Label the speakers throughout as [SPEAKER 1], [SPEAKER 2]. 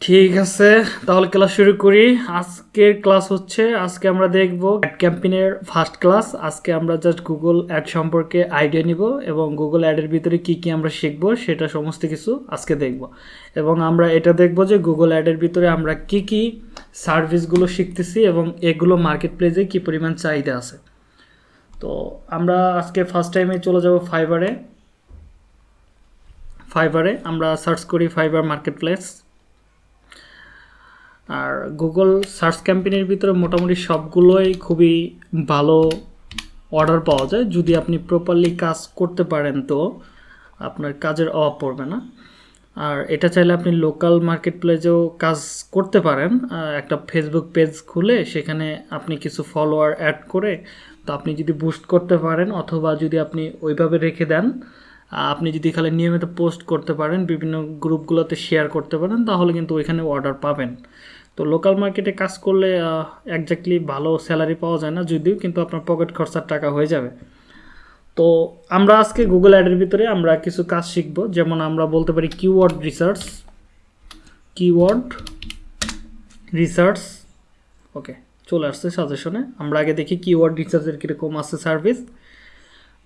[SPEAKER 1] ঠিক আছে, তাহলে ক্লাস শুরু করি। আজকের ক্লাস হচ্ছে, আজকে আমরা দেখব অ্যাড ক্যাম্পেইনের ফার্স্ট ক্লাস আজকে আমরা জাস্ট গুগল অ্যাড সম্পর্কে আইডিয়া নিব এবং গুগল অ্যাডের ভিতরে কি কি আমরা শিখব সেটা সমস্ত কিছু আজকে দেখব। এবং আমরা এটা দেখব যে গুগল অ্যাডের ভিতরে আমরা কি কি সার্ভিসগুলো শিখতেছি এবং এগুলো মার্কেট প্লেসে কী পরিমাণ চাহিদা আছে। তো আমরা আজকে ফার্স্ট টাইমে চলে যাব ফাইবারে ফাইবারে আমরা সার্চ করি ফাইবার মার্কেট প্লেস আর গুগল সার্চ ক্যাম্পেইনের ভিতরে মোটামুটি সবগুলোই খুবই ভালো অর্ডার পাওয়া যায়। যদি আপনি প্রপারলি কাজ করতে পারেন তো আপনার কাজের অভাব পড়বে না। আর এটা চাইলে আপনি লোকাল মার্কেট প্লেসেও কাজ করতে পারেন। একটা ফেসবুক পেজ খুলে সেখানে আপনি কিছু ফলোয়ার অ্যাড করে তো আপনি যদি বুস্ট করতে পারেন অথবা যদি আপনি ওইভাবে রেখে দেন, আপনি যদি খালি নিয়মিত পোস্ট করতে পারেন, বিভিন্ন গ্রুপগুলোতে শেয়ার করতে পারেন, তাহলে কিন্তু ওইখানে অর্ডার পাবেন। তো লোকাল মার্কেটে কাজ করলে একজাক্টলি ভালো স্যালারি পাওয়া যায় না যদিও, কিন্তু আপনার পকেট খরচার টাকা হয়ে যাবে। তো আমরা আজকে গুগল অ্যাডের ভিতরে আমরা কিছু কাজ শিখব। যেমন আমরা বলতে পারি keyword research keyword research okay চলে আসছে সাজেশনে আমরা আগে দেখি কিওয়ার্ড রিসার্চের কীরকম আছে সার্ভিস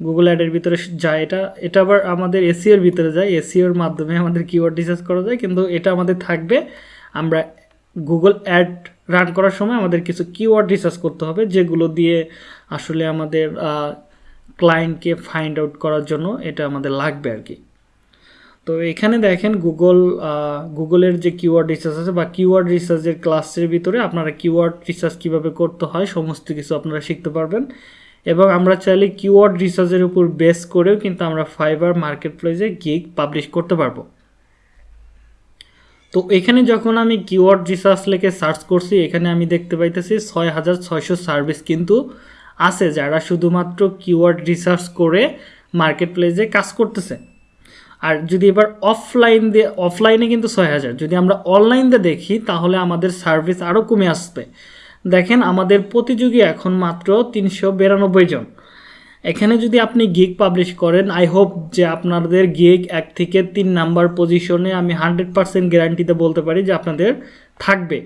[SPEAKER 1] গুগল অ্যাডের ভিতরে যায় এটা এটা আবার আমাদের এসিওর ভিতরে যায়। এসিওর মাধ্যমে আমাদের কিওয়ার্ড রিসার্চ করা যায়। কিন্তু এটা আমাদের থাকবে, আমরা গুগল অ্যাড রান করার সময় আমাদের কিছু কিওয়ার্ড রিসার্চ করতে হবে, যেগুলো দিয়ে আসলে আমাদের ক্লায়েন্টকে ফাইন্ড আউট করার জন্য এটা আমাদের লাগবে আর কি। তো এখানে দেখেন গুগল গুগলের যে কিওয়ার্ড রিসার্চ আছে বা কিওয়ার্ড রিসার্চের ক্লাসের ভিতরে আপনারা কিওয়ার্ড রিসার্চ কীভাবে করতে হয় সমস্ত কিছু আপনারা শিখতে পারবেন। এবং আমরা চাইলে কিওয়ার্ড রিসার্চের উপর বেস করেও কিন্তু আমরা ফাইবার মার্কেট প্লেসে গিগ পাবলিশ করতে পারব। তো এখানে যখন আমি কিওয়ার্ড রিসার্চ লেখে সার্চ করছি, এখানে আমি দেখতে পাইতেছি ছয় হাজার ছয়শো সার্ভিস কিন্তু আছে যারা শুধুমাত্র কিওয়ার্ড রিসার্চ করে মার্কেট প্লেসে কাজ করতেছে। আর যদি এবার অফলাইন দিয়ে অফলাইনে কিন্তু ছয় হাজার। যদি আমরা অনলাইন দেখি, তাহলে আমাদের সার্ভিস আরও কমে আসবে। দেখেন, আমাদের প্রতিযোগী এখন মাত্র তিনশো বিরানব্বই জন। এখানে যদি আপনি গিগ পাবলিশ করেন আই হোপ যে আপনাদের গিগ এক থেকে তিন নাম্বার পজিশনে আমি হান্ড্রেড পার্সেন্ট গ্যারান্টিতে বলতে পারি যে আপনাদের থাকবে।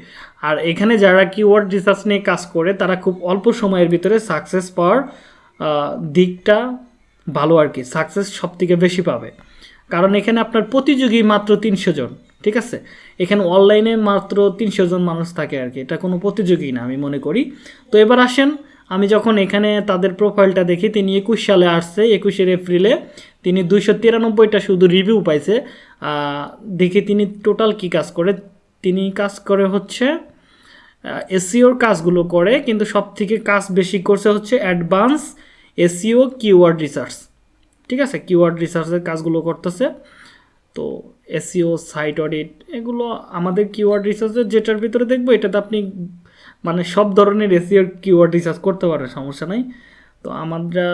[SPEAKER 1] আর এখানে যারা কিওয়ার্ড রিসার্চ নিয়ে কাজ করে, তারা খুব অল্প সময়ের ভিতরে সাকসেস পাওয়ার দিকটা ভালো আর কি সাকসেস সব থেকে বেশি পাবে। কারণ এখানে আপনার প্রতিযোগী মাত্র তিনশো জন, ঠিক আছে? এখানে অনলাইনে মাত্র তিনশো জন মানুষ থাকে আর কি, এটা কোনো প্রতিযোগী না, আমি মনে করি। তো এবার আসেন আমি যখন এখানে তাদের প্রোফাইলটা দেখি, তিনি একুশ সালে আসছে, একুশের এপ্রিলে। তিনি দুইশো তিরানব্বইটা শুধু রিভিউ পাইছে। দেখি তিনি টোটাল কি কাজ করে। তিনি কাজ করে হচ্ছে এসিওর কাজগুলো করে, কিন্তু সব থেকে কাজ বেশি করছে হচ্ছে অ্যাডভান্স এসিও কিওয়ার্ড রিসার্চ ঠিক আছে? কিওয়ার্ড রিসার্চের কাজগুলো করতেছে। তো এসিও সাইট অডিট এগুলো আমাদের কিওয়ার্ড রিসার্চের যেটার ভিতরে দেখব, এটাতে আপনি মানে সব ধরনের এসিওর কিওয়ার্ড রিসার্চ করতে পারেন সমস্যা নাই। তো আমরা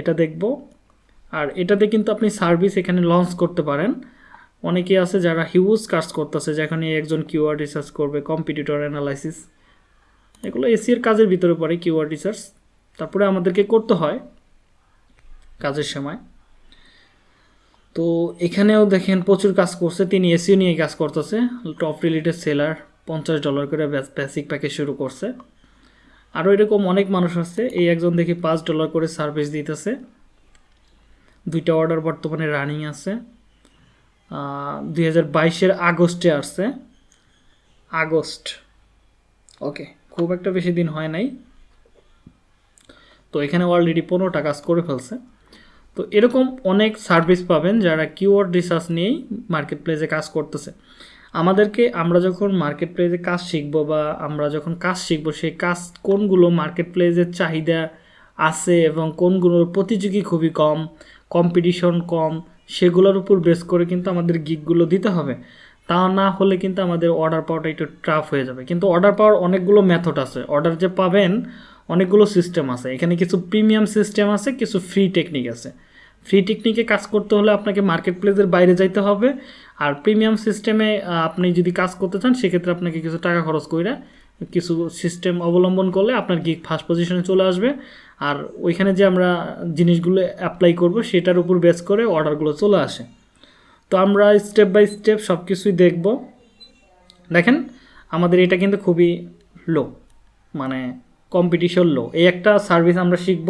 [SPEAKER 1] এটা দেখব। আর এটাতে কিন্তু আপনি সার্ভিস এখানে লঞ্চ করতে পারেন। অনেকে আছে যারা হিউজ কাজ করতেছে যেখানে একজন কিওয়ার্ড রিসার্চ করবে কম্পিটিটর অ্যানালাইসিস এগুলো এসির কাজের ভিতরে পড়ে কিওয়ার্ড রিসার্চ তারপরে আমাদেরকে করতে হয় কাজের সময়। তো এখানেও দেখেন প্রচুর কাজ করছে, তিনি এসিও নিয়ে কাজ করতেছে টপ রিলেটেড সেলার পঞ্চাশ ডলার করে বেসিক প্যাকেজ শুরু করছে। আরও এরকম অনেক মানুষ আছে, এই একজন দেখি পাঁচ ডলার করে সার্ভিস দিতেছে। দুইটা অর্ডার বর্তমানে রানিং আছে। দুই হাজার বাইশের আগস্টে আসছে। আগস্ট। ওকে খুব একটা বেশি দিন হয় নাই। তো এখানে অলরেডি পনেরোটা কাজ করে ফেলছে। তো এরকম অনেক সার্ভিস পাবেন যারা কিওয়ার্ড রিসার্চ নিয়েই মার্কেট প্লেসে কাজ করতেছে। আমাদেরকে আমরা যখন মার্কেট প্লেসে কাজ শিখব বা আমরা যখন কাজ শিখব, সেই কাজ কোনগুলো মার্কেট প্লেসের চাহিদা আছে এবং কোনগুলোর প্রতিযোগী খুবই কম কম্পিটিশন কম, সেগুলোর উপর বেস করে কিন্তু আমাদের গিকগুলো দিতে হবে। তা না হলে কিন্তু আমাদের অর্ডার পাওয়াটা একটু টাফ হয়ে যাবে। কিন্তু অর্ডার পাওয়ার অনেকগুলো মেথড আছে। অর্ডার যে পাবেন, অনেকগুলো সিস্টেম আছে। এখানে কিছু প্রিমিয়াম সিস্টেম আছে, কিছু ফ্রি টেকনিক আছে। ফ্রি টেকনিকে কাজ করতে হলে আপনাকে মার্কেট প্লেসের বাইরে যাইতে হবে। আর প্রিমিয়াম সিস্টেমে আপনি যদি কাজ করতে চান, সেক্ষেত্রে আপনাকে কিছু টাকা খরচ করে কিছু সিস্টেম অবলম্বন করলে আপনার গিক ফার্স্ট পজিশনে চলে আসবে। আর ওইখানে যে আমরা জিনিসগুলো অ্যাপ্লাই করব, সেটার উপর বেস করে অর্ডারগুলো চলে আসে। তো আমরা স্টেপ বাই স্টেপ সব কিছুই দেখব। দেখেন, আমাদের এটা কিন্তু খুবই লো মানে কম্পিটিশন লো এই একটা সার্ভিস আমরা শিখব।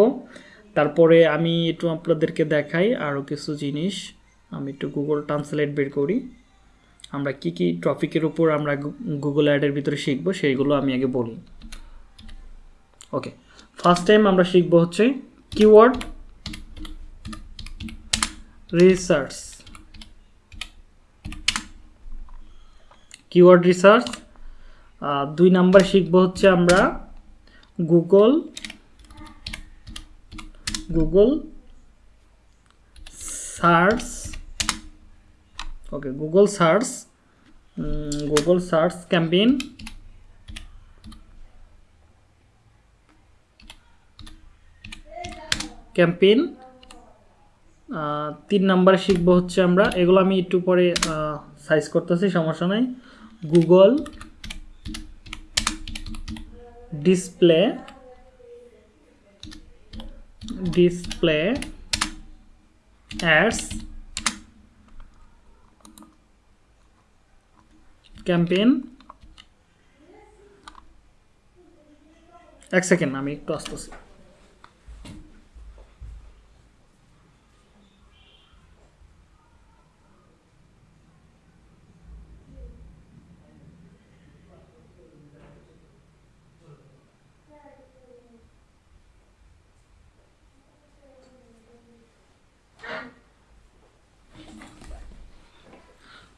[SPEAKER 1] তারপরে আমি একটু আপনাদেরকে দেখাই আরও কিছু জিনিস। আমি একটু গুগল ট্রান্সলেট বের করি। আমরা কি কি টপিকের উপর আমরা গুগল অ্যাডের ভিতরে শিখব সেইগুলো আমি আগে বলি। ওকে ফার্স্ট টাইম আমরা শিখব হচ্ছে কিওয়ার্ড রিসার্চ কিওয়ার্ড রিসার্চ দুই নাম্বার শিখব হচ্ছে আমরা Google Google search okay Google search Google search campaign campaign তিন নাম্বারে শিখব হচ্ছে আমরা। এগুলো আমি একটু পরে সাইজ করতেছি, সমস্যা নাই। Google display display ads campaign এক সেকেন্ড আমি একটু আসতেছি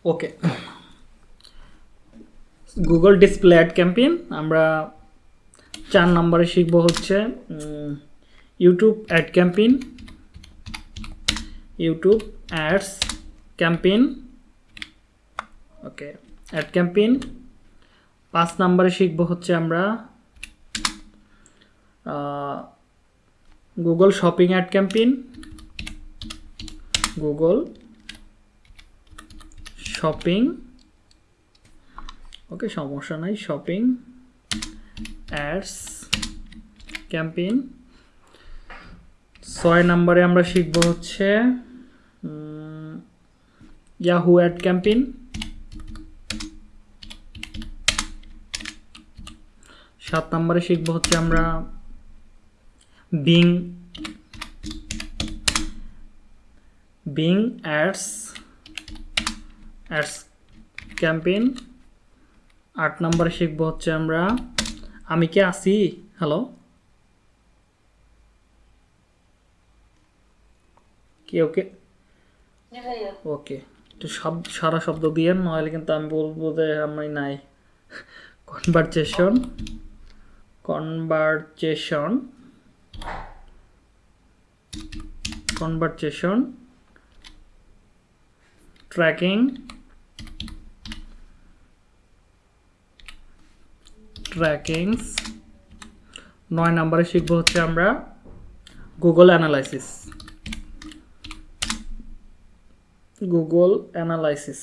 [SPEAKER 1] okay Google display ad campaign আমরা চার নম্বরে শিখব হচ্ছে YouTube ad campaign YouTube ads campaign okay ad campaign পাঁচ নম্বরে শিখব হচ্ছে আমরা Google shopping ad campaign Google shopping okay সমস্যা নাই শপিং অ্যাডস ক্যাম্পেইন ছয় নম্বরে আমরা শিখব হচ্ছে ইয়াহু অ্যাড ক্যাম্পেইন সাত নম্বরে শিখব হচ্ছে আমরা Bing Bing ads ads campaign আট নম্বরে শিখব হচ্ছে আমরা। আমি কি আসি হ্যালো কি ওকে? ওকে। একটু শব্দ সারা শব্দ দিয়ে নইলে কিন্তু আমি বলব যে আমি নাই। Conversation conversation conversation tracking trackings নয় নম্বরে শিখব হচ্ছে আমরা Google analysis Google analysis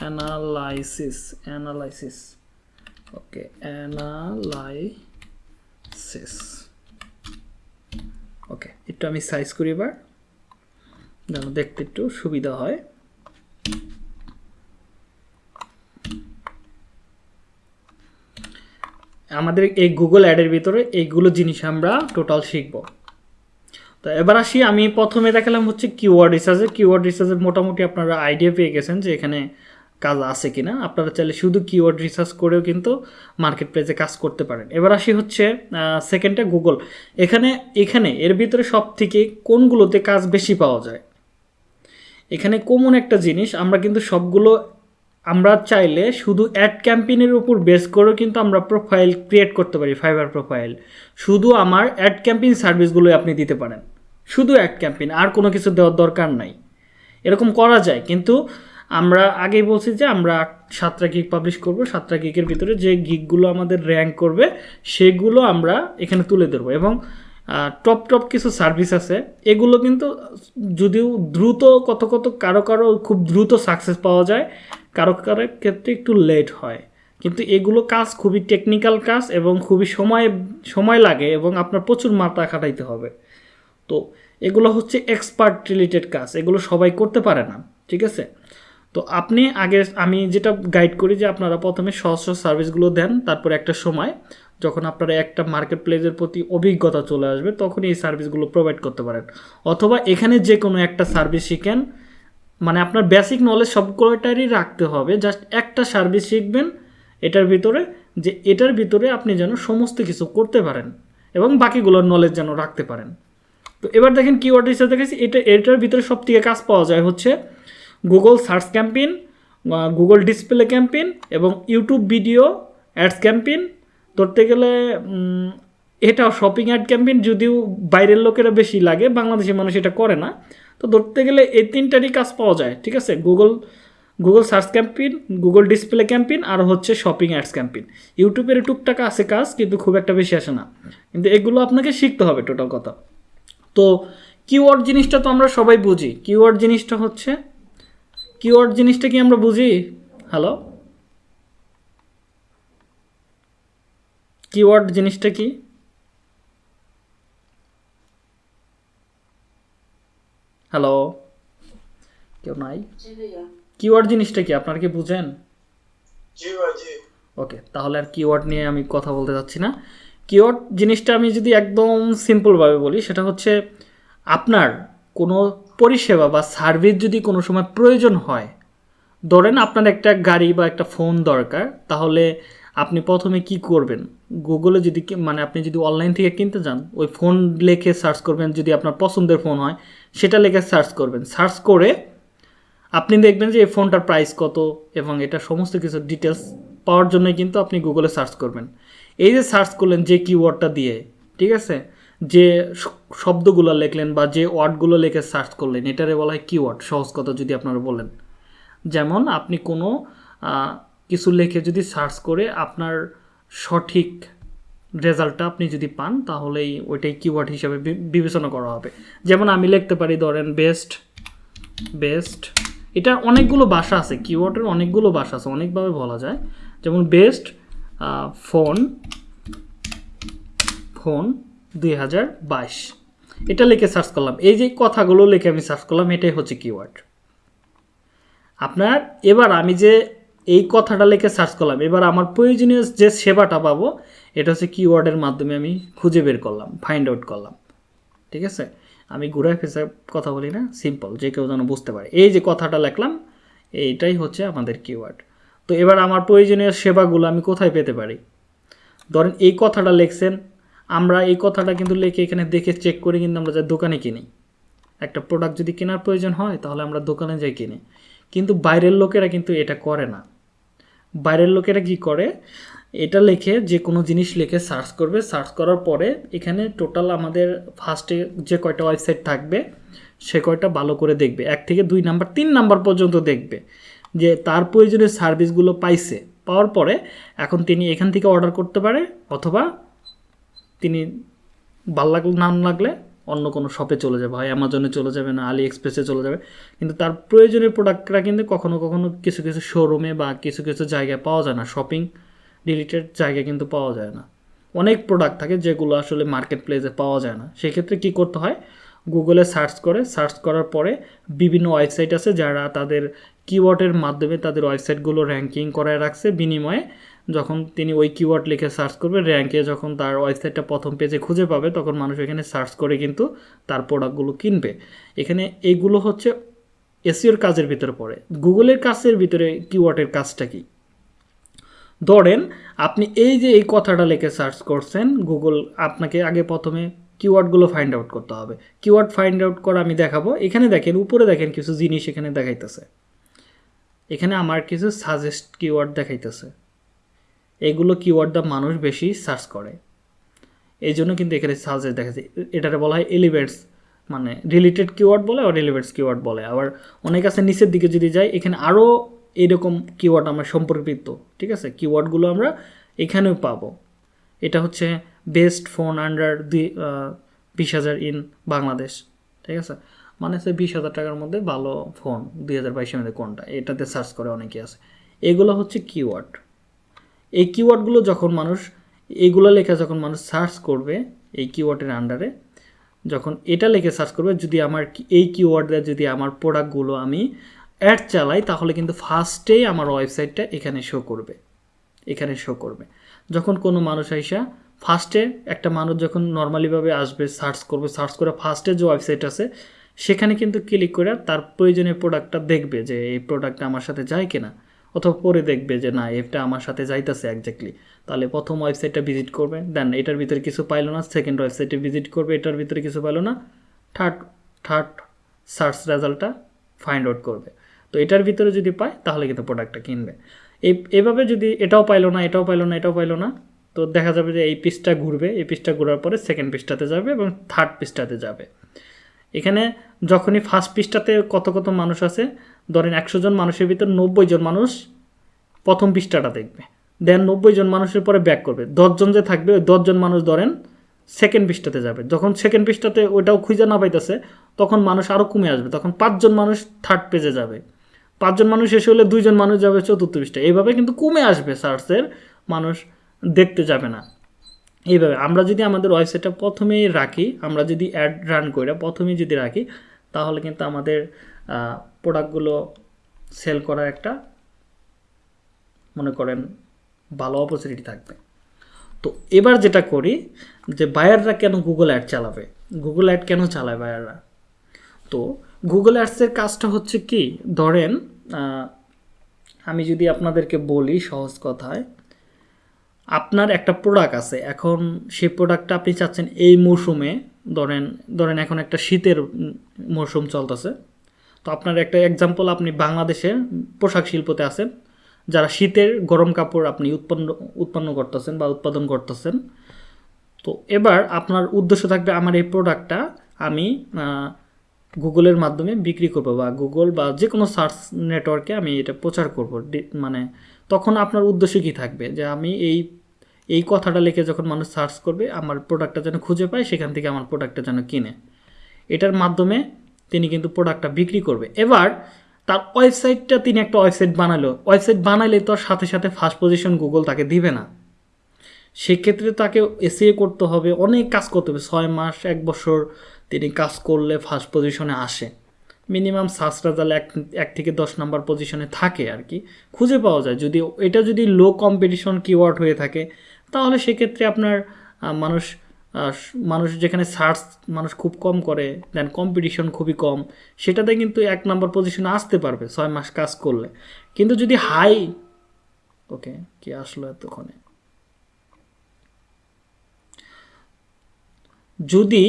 [SPEAKER 1] analysis analysis okay analysis okay একটু আমি সাইজ করি এবার, যেন দেখতে একটু সুবিধা হয়। আমাদের এই গুগল অ্যাডের ভিতরে এইগুলো জিনিস আমরা টোটাল শিখব। তো এবার আসি, আমি প্রথমে দেখালাম হচ্ছে কিওয়ার্ড রিসার্চে কিওয়ার্ড রিসার্চের মোটামুটি আপনারা আইডিয়া পেয়ে গেছেন যে এখানে কাজ আছে কিনা। আপনারা চাইলে শুধু কিওয়ার্ড রিসার্চ করেও কিন্তু মার্কেট প্লেসে কাজ করতে পারেন। এবার আসি হচ্ছে সেকেন্ডটা গুগল এখানে এখানে, এর ভিতরে সব থেকে কোনগুলোতে কাজ বেশি পাওয়া যায়? এখানে কমন একটা জিনিস, আমরা কিন্তু সবগুলো আমরা চাইলে শুধু অ্যাড ক্যাম্পেইনের উপর বেস করেও কিন্তু আমরা প্রোফাইল ক্রিয়েট করতে পারি ফাইবার প্রোফাইল শুধু আমার অ্যাড ক্যাম্পেইন সার্ভিসগুলোই আপনি দিতে পারেন। শুধু অ্যাড ক্যাম্পেইন আর কোনো কিছু দেওয়ার দরকার নাই। এরকম করা যায়, কিন্তু আমরা আগেই বলছি যে আমরা সাতটা গিগ পাবলিশ করব, সাতটা গিকের ভিতরে যে গিকগুলো আমাদের র্যাঙ্ক করবে, সেগুলো আমরা এখানে তুলে ধরবো। এবং টপ টপ কিছু সার্ভিস আছে, এগুলো কিন্তু যদিও দ্রুত কত কত, কারও কারও খুব দ্রুত সাকসেস পাওয়া যায় কারও কারও ক্ষেত্রে একটু লেট হয়। কিন্তু এগুলো কাজ খুবই টেকনিক্যাল কাজ এবং খুবই সময় সময় লাগে এবং আপনার প্রচুর মাথা খাটাইতে হবে। তো এগুলো হচ্ছে এক্সপার্ট রিলেটেড কাজ, এগুলো সবাই করতে পারে না, ঠিক আছে? তো আপনি আগে, আমি যেটা গাইড করি যে আপনারা প্রথমে সহজ সহজ সার্ভিসগুলো দেন, তারপর একটা সময় যখন আপনারা একটা মার্কেট প্লেসের প্রতি অভিজ্ঞতা চলে আসবে তখন এই সার্ভিসগুলো প্রোভাইড করতে পারেন। অথবা এখানে যে কোনো একটা সার্ভিস শিখেন মানে আপনার বেসিক নলেজ সবগুলোটারই রাখতে হবে। জাস্ট একটা সার্ভিস শিখবেন, এটার ভিতরে যে এটার ভিতরে আপনি যেন সমস্ত কিছু করতে পারেন এবং বাকিগুলোর নলেজ যেন রাখতে পারেন। তো এবার দেখেন কিওয়ার্ড হিসেবে দেখেছি, এটা, এটার ভিতরে সব থেকে কাজ পাওয়া যায় হচ্ছে Google search campaign Google display campaign এবং ইউটিউব ভিডিও অ্যাডস ক্যাম্পেইন ধরতে গেলে এটাও শপিং অ্যাড ক্যাম্পেইন যদিও বাইরের লোকেরা বেশি লাগে বাংলাদেশের মানুষ এটা করে না। তো ধরতে গেলে এই তিনটারই কাজ পাওয়া যায়, ঠিক আছে? Google Google search campaign Google display campaign আর হচ্ছে শপিং অ্যাডস ক্যাম্পেইন ইউটিউবের টুকটাক আছে কাজ, কিন্তু খুব একটা বেশি আসে না। কিন্তু এগুলো আপনাকে শিখতে হবে টোটাল কথা। তো কিওয়ার্ড জিনিসটা তো আমরা সবাই বুঝি। কিওয়ার্ড জিনিসটা হচ্ছে কিওয়ার্ড জিনিসটা কি আমরা বুঝি? হ্যালো কিওয়ার্ড জিনিসটা কি? হ্যালো কেউ নাই? কিওয়ার্ড জিনিসটা কি? আপনারা কি বুঝেন?
[SPEAKER 2] জি।
[SPEAKER 1] ওকে তাহলে আর কিওয়ার্ড নিয়ে আমি কথা বলতে চাচ্ছি না। কিওয়ার্ড জিনিসটা আমি যদি একদম সিম্পলভাবে বলি সেটা হচ্ছে আপনার কোনো পরিষেবা বা সার্ভিস যদি কোনো সময় প্রয়োজন হয় ধরেন আপনার একটা গাড়ি বা একটা ফোন দরকার তাহলে আপনি প্রথমে কি করবেন? গুগলে যদি মানে আপনি যদি অনলাইন থেকে কিনতে যান ওই ফোন লেখে সার্চ করবেন যদি আপনার পছন্দের ফোন হয় সেটা লেখে সার্চ করবেন। সার্চ করে আপনি দেখবেন যে এই ফোনটার প্রাইস কত এবং এটা সমস্ত কিছু ডিটেলস পাওয়ার জন্যই কিন্তু আপনি গুগলে সার্চ করবেন। এই যে সার্চ করলেন যে কিওয়ার্ডটা দিয়ে, ঠিক আছে? যে শব্দগুলো লিখলেন বা যে ওয়ার্ডগুলো লেখে সার্চ করলেন, এটারে বলা হয় কিওয়ার্ড সহজ কথা যদি আপনারা বলেন। যেমন আপনি কোনো কিছু লিখে যদি সার্চ করে আপনার সঠিক রেজাল্টটা আপনি যদি পান, তাহলেই ওইটাই কিওয়ার্ড হিসাবে বিবেচনা করা হবে। যেমন আমি লিখতে পারি, ধরেন বেস্ট বেস্ট এটা অনেকগুলো ভাষা আছে কিওয়ার্ডের অনেকগুলো ভাষা আছে, অনেকভাবে বলা যায়। যেমন বেস্ট ফোন ফোন দুই হাজার বাইশ। এটা লিখে সার্চ করলাম। এই যে কথাগুলো লিখে আমি সার্চ করলাম, এটাই হচ্ছে কিওয়ার্ড আপনার, এবার আমি যে এই কথাটা লিখে সার্চ করলাম। এবার আমার প্রয়োজনীয় যে সেবাটা পাবো, এটা হচ্ছে কিওয়ার্ডের মাধ্যমে আমি খুঁজে বের করলাম ফাইন্ড আউট করলাম। ঠিক আছে? আমি ঘুরে ফেসে কথা বলি না সিম্পল যে কেউ যেন বুঝতে পারে। এই যে কথাটা লিখলাম, এইটাই হচ্ছে আমাদের কিওয়ার্ড তো এবার আমার প্রয়োজনীয় সেবাগুলো আমি কোথায় পেতে পারি? ধরেন এই কথাটা লিখছেন, আমরা এই কথাটা কিন্তু লিখে এখানে দেখে চেক করে কিন্তু আমরা যাই দোকানে কিনি। একটা প্রোডাক্ট যদি কেনার প্রয়োজন হয়, তাহলে আমরা দোকানে যাই কিনি। কিন্তু বাইরের লোকেরা কিন্তু এটা করে না। বাইরের লোকেরা কি করে? এটা লিখে যে কোনো জিনিস লিখে সার্চ করবে। সার্চ করার পরে এখানে টোটাল আমাদের ফার্স্টে যে কয়টা ওয়েবসাইট থাকবে, সে কয়টা ভালো করে দেখবে। এক থেকে দুই নাম্বার, তিন নাম্বার পর্যন্ত দেখবে যে তার প্রয়োজনীয় সার্ভিসগুলো পাইছে। পাওয়ার পরে এখন তিনি এখান থেকে অর্ডার করতে পারে অথবা তিনি ভালো লাগলে, নাম লাগলে অন্য কোনো শপে চলে যাবে, হয় অ্যামাজনে চলে যাবে না আলি এক্সপ্রেসে চলে যাবে। কিন্তু তার প্রয়োজনীয় প্রোডাক্টরা কিন্তু কখনো কখনো কিছু কিছু শোরুমে বা কিছু কিছু জায়গায় পাওয়া যায় না শপিং রিলেটেড জায়গায় কিন্তু পাওয়া যায় না। অনেক প্রোডাক্ট থাকে যেগুলো আসলে মার্কেট প্লেসে পাওয়া যায় না। সেক্ষেত্রে কী করতে হয়? গুগলে সার্চ করে সার্চ করার পরে বিভিন্ন ওয়েবসাইট আছে যারা তাদের কিওয়ার্ডের মাধ্যমে তাদের ওয়েবসাইটগুলো র্যাঙ্কিং করায় রাখছে, বিনিময়ে যখন তিনি ওই কিওয়ার্ড লিখে সার্চ করবে র্যাঙ্কে যখন তার ওয়েবসাইটটা প্রথম পেজে খুঁজে পাবে, তখন মানুষ এখানে সার্চ করে কিন্তু তার প্রোডাক্টগুলো কিনবে। এখানে এইগুলো হচ্ছে এসিওর কাজের ভিতরে পড়ে। গুগলের কাজের ভিতরে কিওয়ার্ডের কাজটা কি? ধরেন, আপনি এই যে এই কথাটা লিখে সার্চ করছেন গুগল আপনাকে আগে প্রথমে কিওয়ার্ডগুলো ফাইন্ড আউট করতে হবে। কিওয়ার্ড ফাইন্ড আউট করা আমি দেখাবো। এখানে দেখেন, উপরে দেখেন কিছু জিনিস এখানে দেখাইতেছে। এখানে আমার কিছু সাজেস্ট কিওয়ার্ড দেখাইতেছে। এগুলো কিওয়ার্ড দা মানুষ বেশি সার্চ করে। এই জন্য কিন্তু এখানে সাজেস্ট দেখাচ্ছে এটাকে বলা হয় এলিভেটস মানে রিলেটেড কিওয়ার্ড বলে আর রিলেভেটস কিওয়ার্ড বলে। আবার অনেক আছে নিচের দিকে যদি যাই, এখানে আরও এরকম কিওয়ার্ড আমরা সম্পর্কিত, ঠিক আছে? কিওয়ার্ডগুলো আমরা এখানেও পাবো। এটা হচ্ছে বেস্ট ফোন আন্ডার দুই বিশ হাজার ইন বাংলাদেশ, ঠিক আছে? মানে হচ্ছে বিশ হাজার টাকার মধ্যে ভালো ফোন দুই হাজার বাইশের মধ্যে কোনটা, এটাতে সার্চ করে অনেকে আছে। এগুলো হচ্ছে কিওয়ার্ড এই কিওয়ার্ডগুলো যখন মানুষ, এইগুলো লেখা যখন মানুষ সার্চ করবে, এই কিওয়ার্ডের আন্ডারে যখন এটা লেখে সার্চ করবে, যদি আমার এই কিওয়ার্ডে যদি আমার প্রোডাক্টগুলো আমি অ্যাড চালাই, তাহলে কিন্তু ফার্স্টেই আমার ওয়েবসাইটটা এখানে শো করবে। এখানে শো করবে। যখন কোনো মানুষ আইসা ফার্স্টে একটা মানুষ যখন নর্মালিভাবে আসবে সার্চ করবে সার্চ করে ফার্স্টে যে ওয়েবসাইট আছে, সেখানে কিন্তু ক্লিক করে তার প্রয়োজনীয় প্রোডাক্টটা দেখবে যে এই প্রোডাক্টটা আমার সাথে যায় কিনা। অথবা পরে দেখবে যে, না এটা আমার সাথে যাইতেছে একজাক্টলি তাহলে প্রথম ওয়েবসাইটটা ভিজিট করবে। দেন এটার ভিতরে কিছু পাইলো না। সেকেন্ড ওয়েবসাইটে ভিজিট করবে। এটার ভিতরে কিছু পাইলো না। থার্ড থার্ড সার্চ রেজাল্টটা ফাইন্ড আউট করবে। তো এটার ভিতরে যদি পায়, তাহলে কিন্তু প্রোডাক্টটা কিনবে। এই এভাবে যদি এটাও পাইলো না, এটাও পাইলো না, এটাও পাইলো না, তো দেখা যাবে যে এই পিসটা ঘুরবে। এই পিসটা ঘোরার পরে সেকেন্ড পিসটাতে যাবে এবং থার্ড পিসটাতে যাবে। এখানে যখনই ফার্স্ট পৃষ্ঠাতে কত কত মানুষ আছে, ধরেন একশো জন মানুষের ভিতর নব্বই জন মানুষ প্রথম পৃষ্ঠাটা দেখবে। দেন নব্বই জন মানুষের পরে ব্যাক করবে। দশজন যে থাকবে, ওই দশজন মানুষ ধরেন সেকেন্ড পৃষ্ঠাতে যাবে। যখন সেকেন্ড পৃষ্ঠাতে ওইটাও খুঁজে না পাইতেছে, তখন মানুষ আরও কমে আসবে। তখন পাঁচজন মানুষ থার্ড পেজে যাবে। পাঁচজন মানুষ শেষ হলে দুইজন মানুষ যাবে চতুর্থ পৃষ্ঠা এইভাবে কিন্তু কমে আসবে সার্চের মানুষ দেখতে যাবে না। এইভাবে, আমরা যদি আমাদের ওয়েবসাইটটা প্রথমেই রাখি, আমরা যদি অ্যাড রান করে প্রথমেই যদি রাখি, তাহলে কিন্তু আমাদের প্রোডাক্টগুলো সেল করার একটা, মনে করেন, ভালো অপরচুনিটি থাকবে। তো এবার যেটা করি, যে বায়াররা কেন গুগল অ্যাড চালাবে? গুগল অ্যাড কেন চালায় বায়াররা তো গুগল অ্যাডসের কাজটা হচ্ছে কি? ধরেন আমি যদি আপনাদেরকে বলি সহজ কথায় আপনার একটা প্রোডাক্ট আছে, এখন সেই প্রোডাক্টটা আপনি চাচ্ছেন এই মৌসুমে, ধরেন ধরেন এখন একটা শীতের মৌসুম চলতেছে, তো আপনার একটা এক্সাম্পল আপনি বাংলাদেশের পোশাক শিল্পতে আছেন, যারা শীতের গরম কাপড় আপনি উৎপন্ন উৎপন্ন করতেছেন বা উৎপাদন করতেছেন, তো এবার আপনার উদ্দেশ্য থাকবে আমার এই প্রোডাক্টটা আমি গুগলের মাধ্যমে বিক্রি করব বা গুগল বা যে কোনো সার্চ নেটওয়ার্কে আমি এটা প্রচার করব মানে তখন আপনার উদ্দেশ্য কী থাকবে? যে আমি এই এই কথাটা লিখে যখন মানুষ সার্চ করবে, আমার প্রোডাক্টটা যেন খুঁজে পায়, সেখান থেকে আমার প্রোডাক্টটা যেন কিনে। এটার মাধ্যমে তিনি কিন্তু প্রোডাক্টটা বিক্রি করবে। এবার তার ওয়েবসাইটটা তিনি একটা ওয়েবসাইট বানালো। ওয়েবসাইট বানালে তো সাথে সাথে ফার্স্ট পজিশন গুগল তাকে দিবে না। সেক্ষেত্রে তাকে এসিএ করতে হবে, অনেক কাজ করতে হবে। ছয় মাস, এক বছর তিনি কাজ করলে ফার্স্ট পজিশনে আসে। মিনিমাম সার্চ রেজাল্ট এক এক থেকে দশ নাম্বার পজিশনে থাকে আর কি। খুঁজে পাওয়া যায়। যদি এটা যদি লো কম্পিটিশন কিওয়ার্ড হয়ে থাকে তাহলে সেক্ষেত্রে আপনার মানুষ মানুষ যেখানে সার্চ মানুষ খুব কম করে দেন কম্পিটিশন খুবই কম, সেটাতে কিন্তু এক নম্বর পজিশনে আসতে পারবে ছয় মাস কাজ করলে। কিন্তু যদি হাই ওকে কি আসলো এতক্ষণে? যদি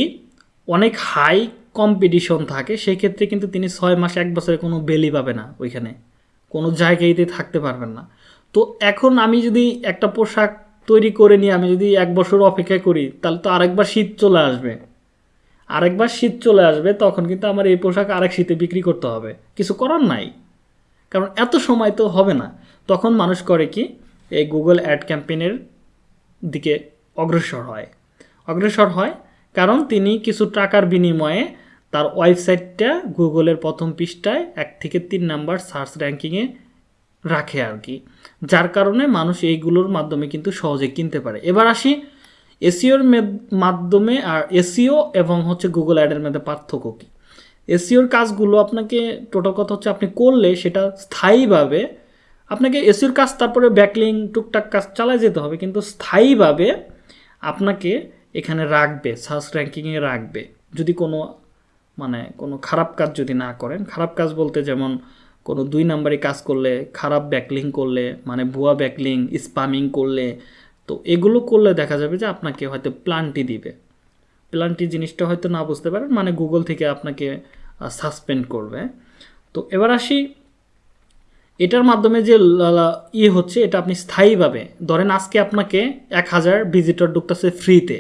[SPEAKER 1] অনেক হাই কম্পিটিশন থাকে সেই ক্ষেত্রে কিন্তু তিনি ছয় মাস, এক বছরে কোনো বেলি পাবে না ওইখানে। কোনো জায়গায়তে থাকতে পারবেন না। তো এখন আমি যদি একটা পোশাক তৈরি করে নিয়ে আমি যদি এক বছর অপেক্ষা করি, তাহলে তো আরেকবার শীত চলে আসবে। আরেকবার শীত চলে আসবে, তখন কিন্তু আমার এই পোশাক আরেক শীতে বিক্রি করতে হবে। কিছু করার নাই। কারণ এত সময় তো হবে না। তখন মানুষ করে কি, এই গুগল অ্যাড ক্যাম্পেইনের দিকে অগ্রসর হয়। অগ্রসর হয় কারণ তিনি কিছু টাকার বিনিময়ে তার ওয়েবসাইটটা গুগলের প্রথম পৃষ্ঠায় এক থেকে তিন নাম্বার সার্চ র্যাঙ্কিংয়ে রাখে আর কি। যার কারণে মানুষ এইগুলোর মাধ্যমে কিন্তু সহজে কিনতে পারে। এবার আসি এসিওর মাধ্যমে আর এসিও এবং হচ্ছে গুগল অ্যাডের মধ্যে পার্থক্য কী? এসিওর কাজগুলো আপনাকে টোটাল কথা হচ্ছে আপনি করলে সেটা স্থায়ীভাবে আপনাকে এসিওর কাজ তারপরে ব্যাকলিং টুকটাক কাজ চালায় যেতে হবে, কিন্তু স্থায়ীভাবে আপনাকে এখানে রাখবে সার্চ র্যাঙ্কিংয়ে রাখবে। যদি কোনো মানে কোনো খারাপ কাজ যদি না করেন, খারাপ কাজ বলতে যেমন কোনো দুই নাম্বারে কাজ করলে, খারাপ ব্যাকলিং করলে মানে ভুয়া ব্যাকলিং স্পামিং করলে, তো এগুলো করলে দেখা যাবে যে আপনাকে হয়তো প্লান্টি দিবে। প্লান্টি জিনিসটা হয়তো না বুঝতে পারেন মানে গুগল থেকে আপনাকে সাসপেন্ড করবে। তো এবার আসি, এটার মাধ্যমে যে ইয়ে হচ্ছে, এটা আপনি স্থায়ীভাবে, ধরেন আজকে আপনাকে এক হাজার ভিজিটর ঢুকতেছে ফ্রিতে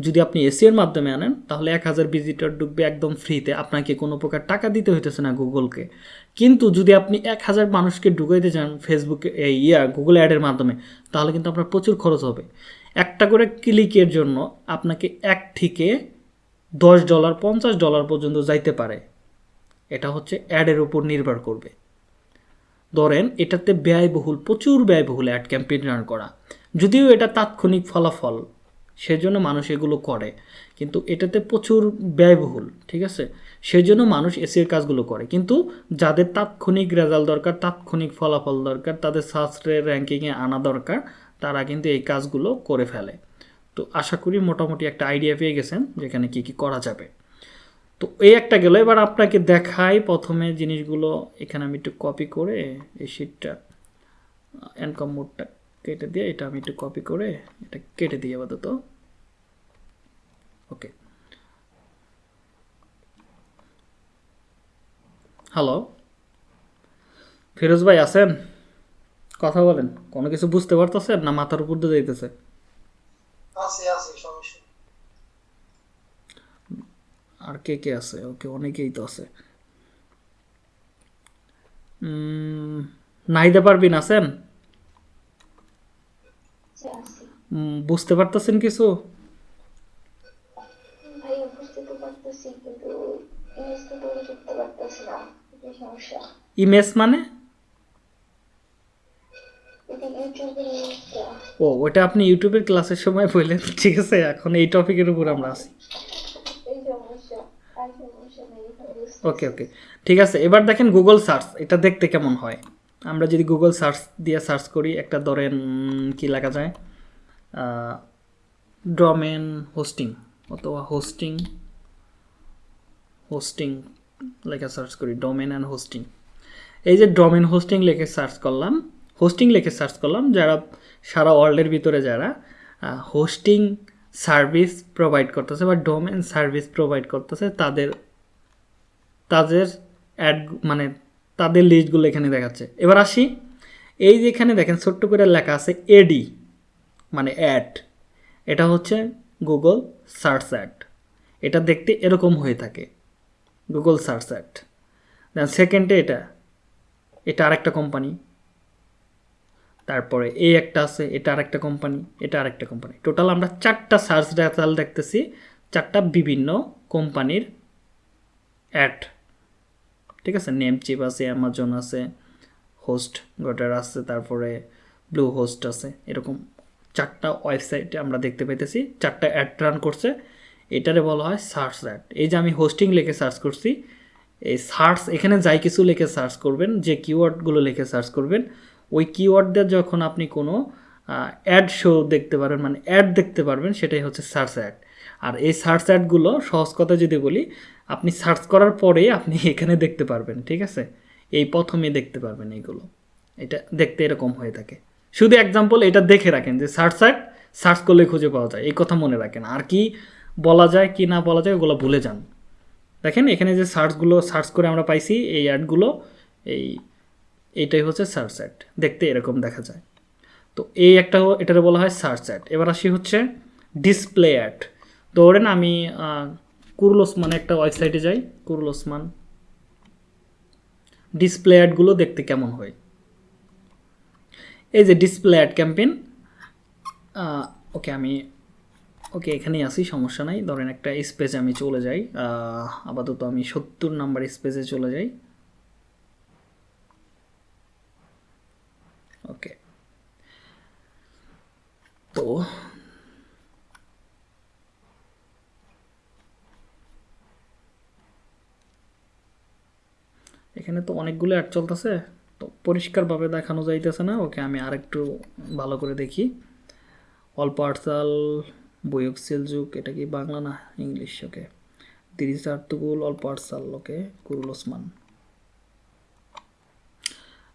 [SPEAKER 1] যদি আপনি এসির মাধ্যমে আনেন, তাহলে এক হাজার ভিজিটর ঢুকবে একদম ফ্রিতে আপনাকে কোনো প্রকার টাকা দিতে হইতেছে না গুগলকে। কিন্তু যদি আপনি এক হাজার মানুষকে ঢুকাইতে চান ফেসবুকে এই ইয়া গুগল অ্যাডের মাধ্যমে, তাহলে কিন্তু আপনার প্রচুর খরচ হবে। একটা করে ক্লিকের জন্য আপনাকে এক থেকে দশ ডলার পঞ্চাশ ডলার পর্যন্ত যাইতে পারে। এটা হচ্ছে অ্যাডের উপর নির্ভর করবে। ধরেন, এটাতে ব্যয়বহুল, প্রচুর ব্যয়বহুল অ্যাড ক্যাম্পেইন রান করা। যদিও এটা তাৎক্ষণিক ফলাফল সেজন্য মানুষ এগুলো করে। কিন্তু এটাতে প্রচুর ব্যয়বহুল, ঠিক আছে? সেজন্য মানুষ এসির কাজগুলো করে। কিন্তু যাদের তাৎক্ষণিক রেজাল্ট দরকার, তাৎক্ষণিক ফলাফল দরকার, তাদের সাস্ত্রের র্যাঙ্কিংয়ে আনা দরকার, তারা কিন্তু এই কাজগুলো করে ফেলে। তো আশা করি মোটামুটি একটা আইডিয়া পেয়ে গেছেন যেখানে কি কি করা যাবে। তো এই একটা গেল। এবার আপনাকে দেখাই প্রথমে জিনিসগুলো। এখানে আমি একটু কপি করে এই শিটটা এনকম মোডটা কেটে দিয়ে এটা আমি একটু কপি করে এটা কেটে দিই আপাতত। ওকে হ্যালো ফিরোজ ভাই আছেন? কথা বলেন কোনো কিছু বুঝতে পারতেছেন না মাথার উপর দিয়ে যাইতেছে। আর কে কে আছে? ওকে অনেকেই তো আছে। নাহিদা পারবিন আছেন
[SPEAKER 3] যে আছি
[SPEAKER 1] উম, বুঝতে পারতেছেন কিছু
[SPEAKER 3] ভাই বুঝতে তো পারতেছি কিন্তু ইংলিশটা তো লিখতে পারতেছি না এটাই সমস্যা?
[SPEAKER 1] ইমেজ মানে?
[SPEAKER 3] এটা ইউটিউবের ইংলিশটা
[SPEAKER 1] ও ওটা আপনি ইউটিউবের ক্লাসের সময় বললেন ঠিক আছে এখন এই টপিকের উপর আমরা
[SPEAKER 3] বুঝতে
[SPEAKER 1] ওকে ওকে। ঠিক আছে এবার দেখেন গুগল সার্চ এটা দেখতে কেমন হয়? আমরা যদি গুগল সার্চ দিয়ে সার্চ করি, একটা ধরেন কি লেখা যায়? ডোমেন হোস্টিং অথবা হোস্টিং হোস্টিং লেখা সার্চ করি ডোমেন অ্যান্ড হোস্টিং এই যে ডোমেন হোস্টিং লিখে সার্চ করলাম হোস্টিং লেখে সার্চ করলাম, যারা সারা ওয়ার্ল্ডের ভিতরে যারা হোস্টিং সার্ভিস প্রোভাইড করতেছে বা ডোমেন সার্ভিস প্রোভাইড করতেছে, তাদের তাদের অ্যাড মানে তাদের লিস্টগুলো এখানে দেখাচ্ছে। এবার আসি। এই যে এখানে দেখেন, ছোট্ট করে লেখা আছে এডি মানে অ্যাড এটা হচ্ছে গুগল সার্চ অ্যাড এটা দেখতে এরকম হয়ে থাকে। গুগল সার্চ অ্যাড দেন সেকেন্ডে এটা। এটা আরেকটা কোম্পানি তারপরে এই একটা আছে, এটা আরেকটা কোম্পানি এটা আরেকটা কোম্পানি টোটাল আমরা চারটা সার্চ রেজাল্ট দেখতেছি, চারটা বিভিন্ন কোম্পানির অ্যাড ঠিক আছে? নেম চিপ আছে অ্যামাজন আছে হোস্ট গটার আছে, তারপরে ব্লু হোস্ট আছে, এরকম চারটা ওয়েবসাইটে আমরা দেখতে পাইতেছি। চারটা অ্যাড রান করছে। এটারে বলা হয় সার্চ অ্যাড এই যে আমি হোস্টিং লিখে সার্চ করছি, এই সার্চ এখানে যাই কিছু লিখে সার্চ করবেন, যে কিওয়ার্ডগুলো লিখে সার্চ করবেন, ওই কিওয়ার্ডদের যখন আপনি কোনো অ্যাড শো দেখতে পারবেন মানে অ্যাড দেখতে পারবেন, সেটাই হচ্ছে সার্চ অ্যাড আর এই সার্চ অ্যাডগুলো সহজ কথা যদি বলি আপনি সার্চ করার পরে আপনি এখানে দেখতে পারবেন, ঠিক আছে? এই প্রথমে দেখতে পারবেন এইগুলো। এটা দেখতে এরকম হয়ে থাকে। শুধু এক্সাম্পল এটা দেখে রাখেন যে সার্চ অ্যাড সার্চ করলে খুঁজে পাওয়া যায়। এই কথা মনে রাখেন। আর কি বলা যায়, কি না বলা যায়, ওগুলো ভুলে যান। দেখেন, এখানে যে সার্চগুলো সার্চ করে আমরা পাইছি, এই অ্যাডগুলো এই এইটাই হচ্ছে সার্চ অ্যাড দেখতে এরকম দেখা যায়। তো এই একটা এটারে বলা হয় সার্চ অ্যাড এবার আসি হচ্ছে ডিসপ্লে অ্যাড ধরেন আমি কুরুল ওসমান একটা ওয়েবসাইটে যাই কুরুল ওসমান ডিসপ্লে অ্যাডগুলো দেখতে কেমন হয়? এই যে ডিসপ্লে অ্যাড ক্যাম্পেইন ওকে আমি ওকে এখানেই আসি সমস্যা নাই। ধরেন একটা স্পেসে আমি চলে যাই আপাতত আমি সত্তর নাম্বার স্পেসে চলে যাই। ওকে তো এখানে তো অনেকগুলো অ্যাড চলতেছে, তো পরিষ্কারভাবে দেখানো যাইতেছে না। ওকে আমি আরেকটু ভালো করে দেখি। অল পার্সাল বৈয়ক সেলযুগ, এটা কি বাংলা না ইংলিশ? ওকে। তিরিশ আর্তুকুল অল পার্সাল ওকে। কুরুল ওসমান।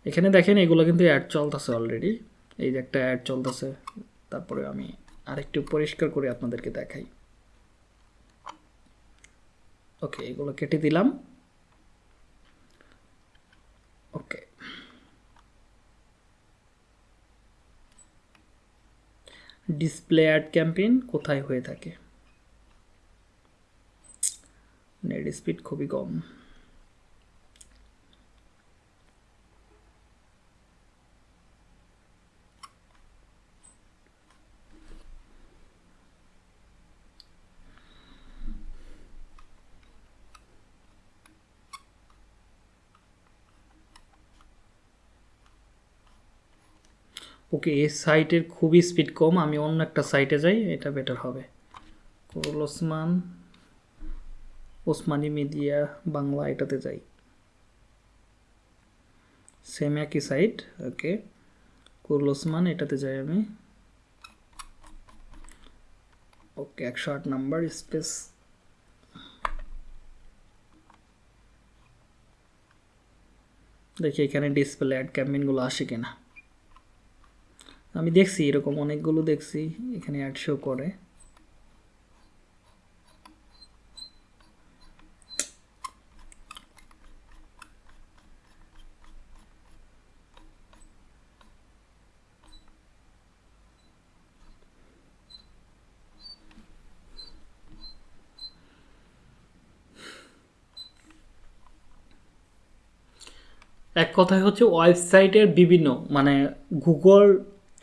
[SPEAKER 1] এখানে দেখেন এগুলো কিন্তু অ্যাড চলতেছে অলরেডি এই যে একটা অ্যাড চলতেছে, তারপরে আমি আরেকটু পরিষ্কার করে আপনাদেরকে দেখাই। ওকে, এগুলো কেটে দিলাম। ওকে ডিসপ্লে অ্যাড ক্যাম্পেইন কোথায় হয়ে থাকে? নেট স্পিড খুবই কম। ওকে এই সাইটের খুবই স্পিড কম, আমি অন্য একটা সাইটে যাই, এটা বেটার হবে। কুরুল ওসমান। ওসমানী মিডিয়া বাংলা এটাতে যাই। সেম একই সাইট ওকে। কুরুল ওসমান, এটাতে যাই আমি। ওকে, একশো আট নাম্বার স্পেস দেখি এখানে ডিসপ্লে অ্যাড ক্যাম্পেইনগুলো আসে কিনা। আমি দেখছি, এরকম অনেকগুলো দেখছি, এখানে অ্যাড শো করে। এক কথায় হচ্ছে ওয়েবসাইটের বিভিন্ন মানে গুগল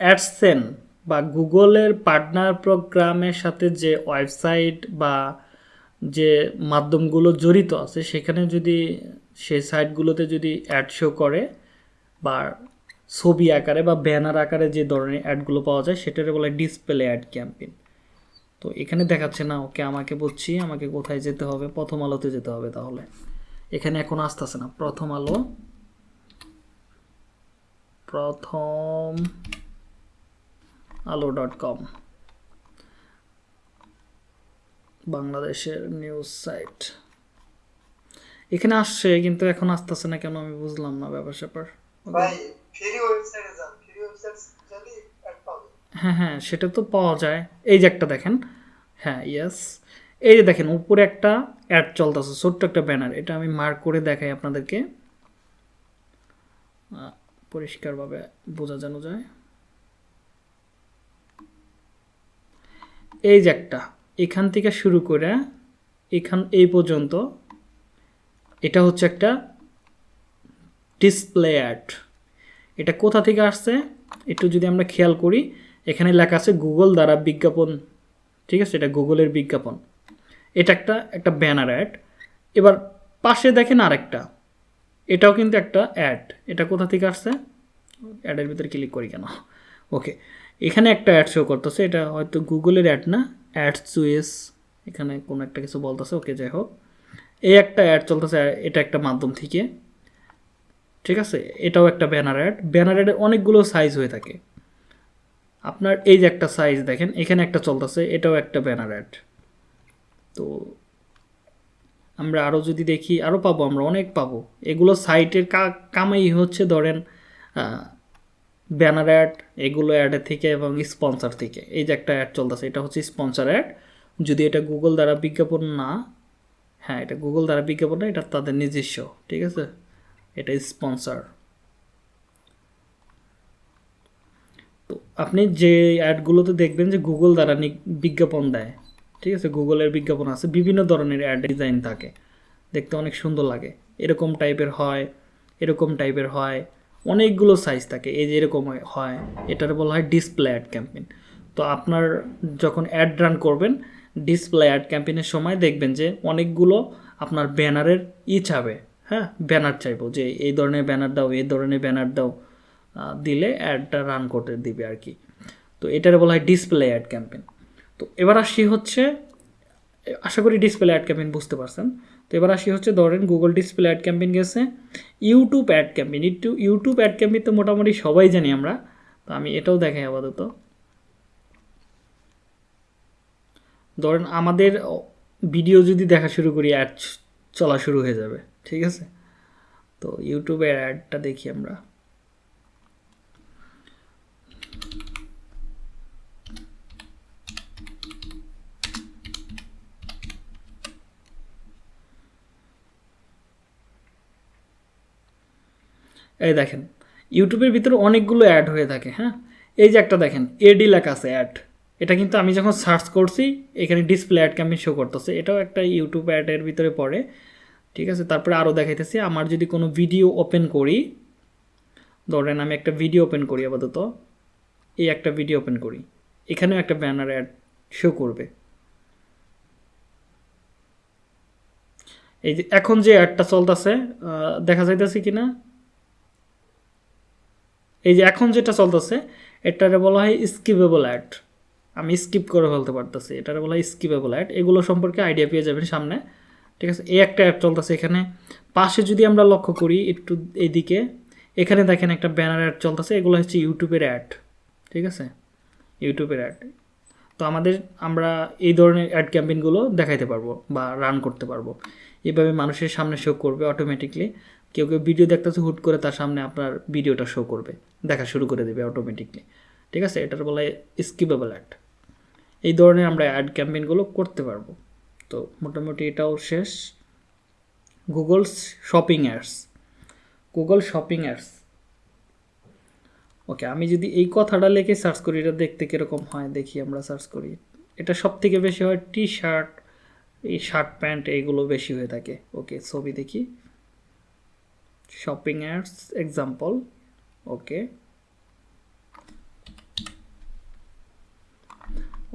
[SPEAKER 1] অ্যাডসেন বা গুগলের পার্টনার প্রোগ্রামের সাথে যে ওয়েবসাইট বা যে মাধ্যমগুলো জড়িত আছে, সেখানে যদি সেই সাইটগুলোতে যদি অ্যাড শো করে বা ছবি আকারে বা ব্যানার আকারে যে ধরনের অ্যাডগুলো পাওয়া যায় সেটারে বলে ডিসপ্লে অ্যাড ক্যাম্পেইন। তো এখানে দেখাচ্ছে, না, ওকে আমাকে বলছি, আমাকে কোথায় যেতে হবে, প্রথম আলোতে যেতে হবে তাহলে। এখানে এখন আসতেছে না, প্রথম আলো। প্রথম আলো ডট কম। বাংলাদেশের নিউজ সাইট এখানে আসছে কিন্তু এখন আসতেছে না কেন আমি বুঝলাম না ব্যাপার স্যাপার। হ্যাঁ হ্যাঁ সেটা তো পাওয়া যায়। এই যে একটা দেখেন হ্যাঁ ইয়েস এই যে দেখেন উপরে একটা অ্যাড চলতেছে ছোট্ট একটা ব্যানার এটা আমি মার্ক করে দেখাই আপনাদেরকে। পরিষ্কারভাবে বোঝা যেন যায়। এই যে একটা, এখান থেকে শুরু করে এখান, এই পর্যন্ত, এটা হচ্ছে একটা ডিসপ্লে অ্যাড এটা কোথা থেকে আসছে? একটু যদি আমরা খেয়াল করি, এখানে লেখা আছে গুগল দ্বারা বিজ্ঞাপন, ঠিক আছে? এটা গুগলের বিজ্ঞাপন। এটা একটা একটা ব্যানার অ্যাড এবার পাশে দেখেন আরেকটা। এটাও কিন্তু একটা অ্যাড এটা কোথা থেকে আসছে? অ্যাডের ভিতরে ক্লিক করি কেন? ওকে এখানে একটা অ্যাড শো করতেছে, এটা হয়তো গুগলের অ্যাড না? অ্যাড চুয়েস এখানে কোনো একটা কিছু বলতেছে, ওকে, যাই হোক। এই একটা অ্যাড চলতেছে এটা একটা মাধ্যম থেকে। ঠিক আছে? এটাও একটা ব্যানার অ্যাড ব্যানার অ্যাডের অনেকগুলো সাইজ হয়ে থাকে। আপনার এই যে একটা সাইজ দেখেন, এখানে একটা চলতেছে, এটাও একটা ব্যানার অ্যাড তো আমরা আরও যদি দেখি, আরও পাবো, আমরা অনেক পাবো। এগুলো সাইটের কামাই হচ্ছে ধরেন ব্যানার অ্যাড, এগুলো অ্যাডের থেকে এবং স্পন্সর থেকে। এই যে একটা অ্যাড চলতেছে, এটা হচ্ছে স্পন্সর অ্যাড। যদি এটা গুগল দ্বারা বিজ্ঞাপন না হ্যাঁ এটা গুগল দ্বারা বিজ্ঞাপন না, এটা তাদের নিজস্ব, ঠিক আছে? এটা স্পন্সর। তো আপনি যে অ্যাডগুলোতে দেখবেন যে গুগল দ্বারা বিজ্ঞাপন দেয়, ঠিক আছে? গুগলের বিজ্ঞাপন আছে, বিভিন্ন ধরনের অ্যাড ডিজাইন থাকে। দেখতে অনেক সুন্দর লাগে। এরকম টাইপের হয়, এরকম টাইপের হয়। অনেকগুলো সাইজ থাকে। এই যে এরকম হয়- এটার বলা হয় ডিসপ্লে অ্যাড ক্যাম্পেইন তো আপনার যখন অ্যাড রান করবেন ডিসপ্লে অ্যাড ক্যাম্পেইনের সময় দেখবেন যে অনেকগুলো আপনার ব্যানারের ই চাবে হ্যাঁ ব্যানার চাইব যে এই ধরনের ব্যানার দাও, এই ধরনের ব্যানার দাও দিলে অ্যাডটা রান করতে দিবে আর কি। তো এটার বলা হয় ডিসপ্লে অ্যাড ক্যাম্পেইন তো এবার আসি হচ্ছে, আশা করি ডিসপ্লে অ্যাড ক্যাম্পেইন বুঝতে পারছেন। তো এবার আসি হচ্ছে ধরেন গুগল ডিসপ্লে অ্যাড ক্যাম্পেইন গেছে। ইউটিউব অ্যাড ক্যাম্পেইন একটু ইউটিউব অ্যাড ক্যাম্পেইন তো মোটামুটি সবাই জানি আমরা। তো আমি এটাও দেখাই আপাতত। ধরেন আমাদের ভিডিও যদি দেখা শুরু করি অ্যাড চলা শুরু হয়ে যাবে। ঠিক আছে? তো ইউটিউবের অ্যাডটা দেখি আমরা। এই দেখেন ইউটিউবের ভিতরে অনেকগুলো অ্যাড হয়ে থাকে হ্যাঁ? এই যে একটা দেখেন এডি লেখা আছে অ্যাড এটা কিন্তু আমি যখন সার্চ করছি, এখানে ডিসপ্লে অ্যাডকে আমি শো করতেছি। এটাও একটা ইউটিউব অ্যাডের ভিতরে পড়ে, ঠিক আছে? তারপরে আরও দেখাইতেছি, আমার যদি কোনো ভিডিও ওপেন করি, ধরেন আমি একটা ভিডিও ওপেন করি আপাতত, এই একটা ভিডিও ওপেন করি, এখানেও একটা ব্যানার অ্যাড শো করবে। এই যে এখন যে অ্যাডটা চলতেছে দেখা যাইতেছে কি না এই যে এখন যেটা চলতেছে, এটারে বলা হয় স্কিপেবল অ্যাড আমি স্কিপ করে ফেলতে পারতেছি। এটার বলা হয় স্কিপেবল অ্যাড এগুলো সম্পর্কে আইডিয়া পেয়ে যাবেন সামনে। ঠিক আছে? এই একটা অ্যাড চলতেছে এখানে। পাশে যদি আমরা লক্ষ্য করি একটু এইদিকে এখানে দেখেন একটা ব্যানার অ্যাড চলতেছে। এগুলো হচ্ছে ইউটিউবের অ্যাড ঠিক আছে? ইউটিউবের অ্যাড তো আমাদের, আমরা এই ধরনের অ্যাড ক্যাম্পেইনগুলো দেখাইতে পারব বা রান করতে পারব। এভাবে মানুষের সামনে শো করবে অটোমেটিকলি কেউ কেউ ভিডিও দেখতেছে, হুট করে তার সামনে আপনার ভিডিওটা শো করবে। দেখা শুরু করে দেবে অটোমেটিকলি ঠিক আছে? এটার বলা স্কিপেবল অ্যাড এই ধরনের আমরা অ্যাড ক্যাম্পেইনগুলো করতে পারব। তো মোটামুটি এটাও শেষ। Google shopping ads Google shopping ads okay আমি যদি এই কথাটা লিখে সার্চ করি, এটা দেখতে কীরকম হয়? দেখি আমরা সার্চ করি। এটা সব থেকে বেশি হয় টি শার্ট এই শার্ট প্যান্ট এইগুলো বেশি হয়ে থাকে। ওকে ছবি দেখি। Shopping ads example okay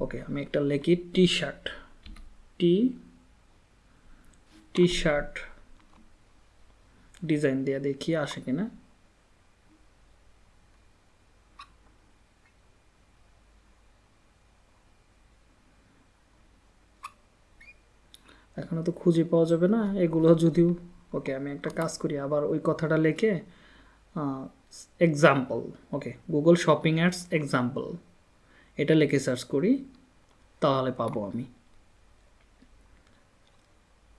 [SPEAKER 1] okay আমি একটা লিখি T shirt T T shirt design দিয়ে দেখি, আসে কিনা? এখনও তো খুঁজে পাওয়া যাবে না, এগুলো যদিও ওকে আমি একটা কাজ করি, আবার ওই কথাটা লিখে example okay Google shopping ads example এটা লিখে সার্চ করি, তাহলে পাবো আমি।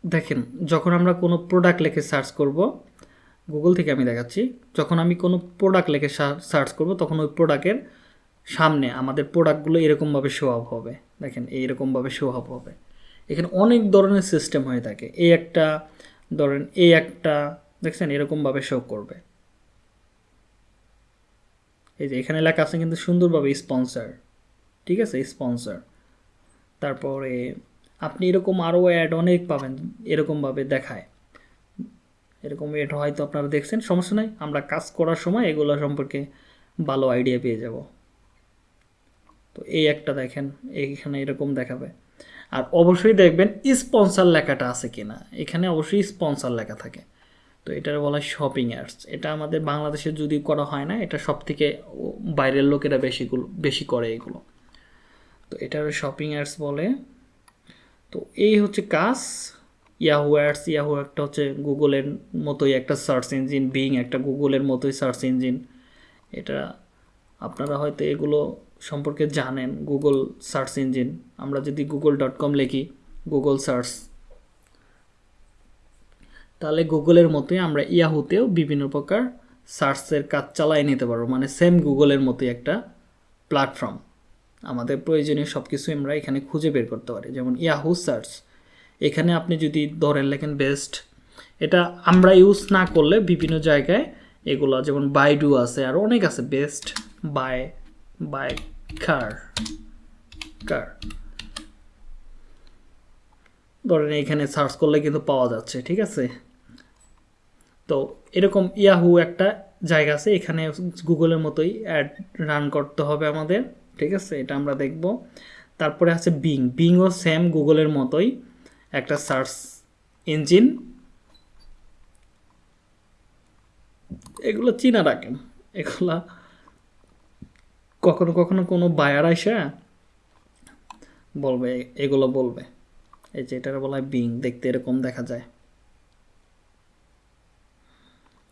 [SPEAKER 1] দেখেন, যখন আমরা কোনো প্রোডাক্ট লিখে সার্চ করব গুগল থেকে আমি দেখাচ্ছি, যখন আমি কোনো প্রোডাক্ট লিখে সার্চ করব, তখন ওই প্রোডাক্টের সামনে আমাদের প্রোডাক্টগুলো এরকমভাবে শো আপ হবে। দেখেন, এইরকমভাবে শো আপ হবে। এখানে অনেক ধরনের সিস্টেম হয়ে থাকে। এই একটা ধরেন এই একটা, দেখছেন, এরকমভাবে শো করবে। এই যে এখানে লেখা আছে কিন্তু সুন্দরভাবে স্পন্সার ঠিক আছে? স্পন্সার তারপরে আপনি এরকম আরও অ্যাড অনেক পাবেন, এরকমভাবে দেখায়। এরকম অ্যাড হয়তো আপনারা দেখছেন, সমস্যা নাই, আমরা কাজ করার সময় এগুলো সম্পর্কে ভালো আইডিয়া পেয়ে যাব। তো এই একটা দেখেন, এইখানে এরকম দেখাবে। আর অবশ্যই দেখবেন স্পন্সার লেখাটা আছে কিনা। এখানে অবশ্যই স্পন্সার লেখা থাকে। তো এটার বলা হয় শপিং অ্যাডস এটা আমাদের বাংলাদেশে যদি করা হয় না, এটা সব থেকে বাইরের লোকেরা বেশিগুলো বেশি করে এগুলো। তো এটার শপিং অ্যাডস বলে। তো এই হচ্ছে কাজ। ইয়াহু অ্যাডস ইয়াহু একটা হচ্ছে গুগলের মতোই একটা সার্চ ইঞ্জিন বিং একটা গুগলের মতোই সার্চ ইঞ্জিন এটা আপনারা হয়তো এগুলো সম্পর্কে জানেন গুগল সার্চ ইঞ্জিন আমরা যদি গুগল ডট কম লিখি গুগল সার্চ তাহলে গুগলের মতোই আমরা ইয়াহুতেও বিভিন্ন প্রকার সার্চের কাজ চালাই নিতে পারব। মানে সেম গুগলের মতোই একটা প্ল্যাটফর্ম আমাদের প্রয়োজনীয় সব কিছু আমরা এখানে খুঁজে বের করতে পারি। যেমন ইয়াহু সার্চ এখানে আপনি যদি ধরেন, লেখেন বেস্ট এটা আমরা ইউজ না করলে বিভিন্ন জায়গায় এগুলো, যেমন বাইডু আছে, আর অনেক আছে Best Buy buy car car ধরেন এখানে সার্চ করলে কিন্তু পাওয়া যাচ্ছে, ঠিক আছে? তো এরকম ইয়াহু একটা জায়গা আছে, এখানে গুগলের মতোই অ্যাড রান করতে হবে আমাদের, ঠিক আছে? এটা আমরা দেখব। তারপরে আছে বিং বিংও সেম গুগলের মতোই একটা সার্চ ইঞ্জিন এগুলো চিনা রাখেন। এগুলা কখনো কখনো কোনো বায়ার আসে বলবে, এগুলো বলবে। এই যে এটার বলা হয় বিং দেখতে এরকম দেখা যায়।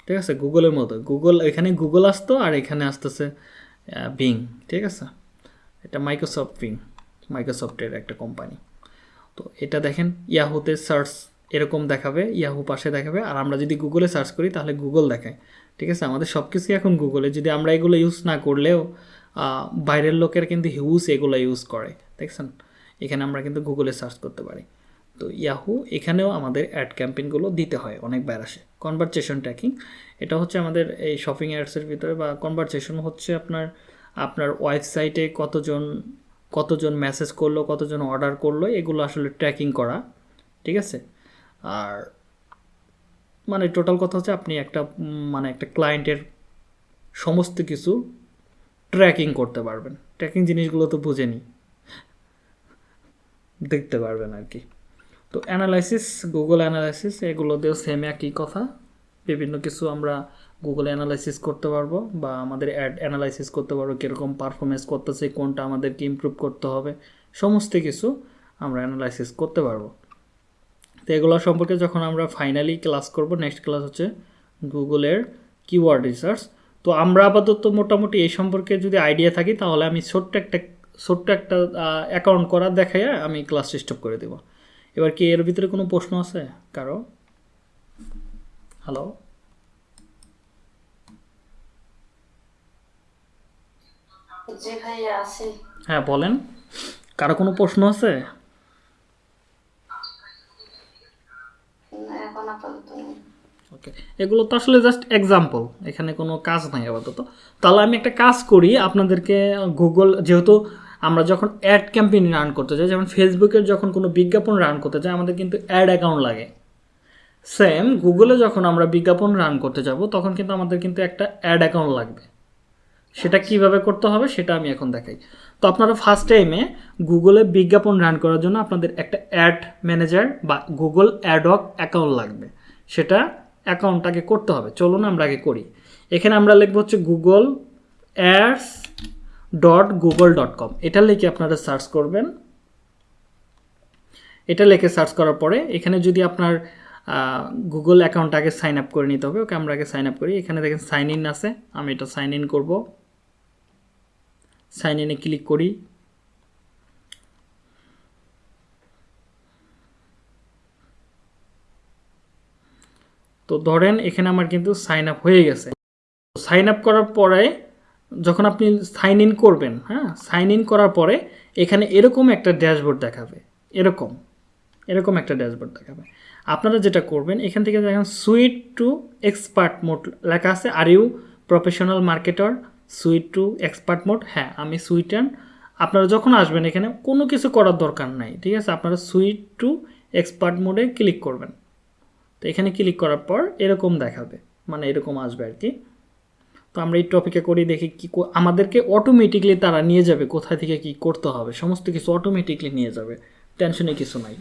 [SPEAKER 1] ঠিক আছে? গুগলের মতো। গুগল এখানে গুগল আসতো আর এখানে আসতেছে বিং ঠিক আছে? এটা মাইক্রোসফট বিং মাইক্রোসফটের একটা কোম্পানি তো এটা দেখেন ইয়াহুতে সার্চ এরকম দেখাবে ইয়াহু পাশে দেখাবে। আর আমরা যদি গুগলে সার্চ করি, তাহলে গুগল দেখায়। ঠিক আছে? আমাদের সব কিছুই এখন গুগলে যদি আমরা এগুলো ইউজ না করলেও বাইরের লোকের কিন্তু হিউজ এগুলো ইউজ করে, দেখছেন? এখানে আমরা কিন্তু গুগলে সার্চ করতে পারি। তো ইয়াহু এখানেও আমাদের অ্যাড ক্যাম্পেইনগুলো দিতে হয়, অনেক আসে। কনভারসেশন ট্র্যাকিং এটা হচ্ছে আমাদের এই শপিং অ্যাডসের ভিতরে বা কনভারসেশন হচ্ছে আপনার আপনার ওয়েবসাইটে কতজন কতজন মেসেজ করল, কতজন অর্ডার করল, এগুলো আসলে ট্র্যাকিং করা, ঠিক আছে? আর মানে টোটাল কথা হচ্ছে আপনি একটা মানে একটা ক্লায়েন্টের সমস্ত কিছু ট্র্যাকিং করতে পারবেন। ট্র্যাকিং জিনিসগুলো তো বুঝেনি। দেখতে পারবেন আর কি। তো অ্যানালাইসিস গুগল অ্যানালাইসিস এগুলো দিয়েও সেম একই কথা। বিভিন্ন কিছু আমরা গুগল অ্যানালাইসিস করতে পারব বা আমাদের অ্যাড অ্যানালাইসিস করতে পারব, কীরকম পারফরমেন্স করতেছে, কোনটা আমাদেরকে ইমপ্রুভ করতে হবে, সমস্ত কিছু আমরা অ্যানালাইসিস করতে পারব। তো এগুলো সম্পর্কে যখন আমরা ফাইনালি ক্লাস করব নেক্সট ক্লাস হচ্ছে গুগলের কিওয়ার্ড রিসার্চ তো আমরা আপাতত মোটামুটি এই সম্পর্কে যদি আইডিয়া থাকি তাহলে আমি ছোট্ট একটা ছোট্ট একটা অ্যাকাউন্ট করা দেখাইয়া আমি ক্লাস স্টপ করে দেব। এবার কি এর ভিতরে কোনো প্রশ্ন আছে কারও? হ্যালো হ্যাঁ বলেন। কারও কোনো প্রশ্ন আছে?
[SPEAKER 4] না, এখন আপাতত
[SPEAKER 1] ওকে এগুলো তো আসলে জাস্ট এক্সাম্পল এখানে কোনো কাজ নাই আপাতত। তাহলে আমি একটা কাজ করি আপনাদেরকে গুগল যেহেতু আমরা যখন অ্যাড ক্যাম্পেইন রান করতে যাই যেমন ফেসবুকের যখন কোনো বিজ্ঞাপন রান করতে যাই আমাদের কিন্তু অ্যাড অ্যাকাউন্ট লাগে। সেম গুগলে যখন আমরা বিজ্ঞাপন রান করতে যাব তখন কিন্তু আমাদের কিন্তু একটা অ্যাড অ্যাকাউন্ট লাগবে। সেটা কীভাবে করতে হবে সেটা আমি এখন দেখাই। তো আপনারা ফার্স্ট টাইমে গুগলে বিজ্ঞাপন রান করার জন্য আপনাদের একটা অ্যাড ম্যানেজার বা গুগল অ্যাডক অ্যাকাউন্ট লাগবে। সেটা অ্যাকাউন্টটাকে করতে হবে। চলুন আমরা আগে করি। এখানে আমরা লিখব হচ্ছে Google ads dot Google dot com এটা লিখে আপনারা সার্চ করবেন। এটা লিখে সার্চ করার পরে এখানে যদি আপনার গুগল অ্যাকাউন্ট আগে সাইন আপ করে নিতে হবে। ওকে, আমরা আগে সাইন আপ করি। এখানে দেখেন সাইন ইন আছে। আমি এটা সাইন ইন করব। সাইন ইনে ক্লিক করি। তো ধরেন এখানে আমার কিন্তু সাইন আপ হয়ে গেছে। সাইন আপ করার পরে যখন আপনি সাইন ইন করবেন হ্যাঁ সাইন ইন করার পরে এখানে এরকম একটা ড্যাশবোর্ড দেখাবে, এরকম এরকম একটা ড্যাশবোর্ড দেখাবে। আপনারা যেটা করবেন, এখান থেকে দেখেন সুইট টু এক্সপার্ট মোড লেখা আছে। Are you professional marketer switch to expert mode হ্যাঁ আমি সুইট অ্যান্ড আপনারা যখন আসবেন এখানে কোনো কিছু করার দরকার নাই, ঠিক আছে? আপনারা সুইট টু এক্সপার্ট মোডে ক্লিক করবেন। তো এখানে ক্লিক করার পর এরকম দেখাবে মানে এরকম আসবে আর কি তো আমরা এই টপিকে করি, দেখি কি আমাদেরকে অটোমেটিকলি তারা নিয়ে যাবে, কোথায় থেকে কি করতে হবে, সমস্ত কিছু অটোমেটিকলি নিয়ে যাবে টেনশনে কিছু নাই।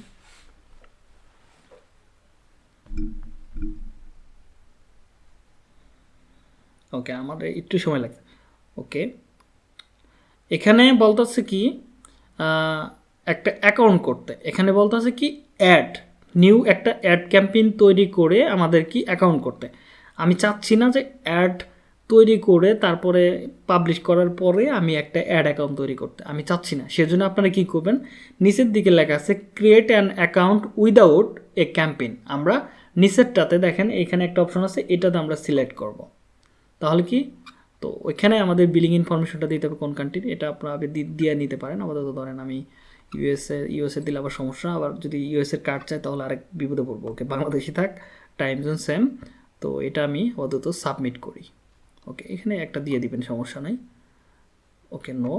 [SPEAKER 1] ওকে আমাদের একটু সময় লাগছে। ওকে এখানে বলতেছে কি একটা অ্যাকাউন্ট করতে, এখানে বলতেছে কি অ্যাড নিউ একটা অ্যাড ক্যাম্পেইন তৈরি করে আমাদের কি অ্যাকাউন্ট করতে। আমি চাচ্ছি না যে অ্যাড তৈরি করে তারপরে পাবলিশ করার পরে আমি একটা অ্যাড অ্যাকাউন্ট তৈরি করতে। আমি চাচ্ছি না। সেজন্য আপনারা কি করবেন? নিচের দিকে লেখা আছে create an account without a campaign আমরা নিচেরটাতে দেখেন, এখানে একটা অপশন আছে, এটাতে আমরা সিলেক্ট করব। তাহলে কি? তো ওইখানে আমাদের বিলিং ইনফরমেশনটা দিতে হবে কোন কান্ট্রির এটা আপনারা দিয়ে নিতে পারেন। আপাতত ধরেন আমি ইউএসএ ইউএসএ দিলে আবার সমস্যা, আবার যদি ইউএসএর কার্ড চাই তাহলে আরেক বিপদে পড়ব। ওকে বাংলাদেশি থাক টাইম জোন সেম তো এটা আমি আপাতত সাবমিট করি। ওকে এখানে একটা দিয়ে দিবেন, সমস্যা নাই। ওকে নো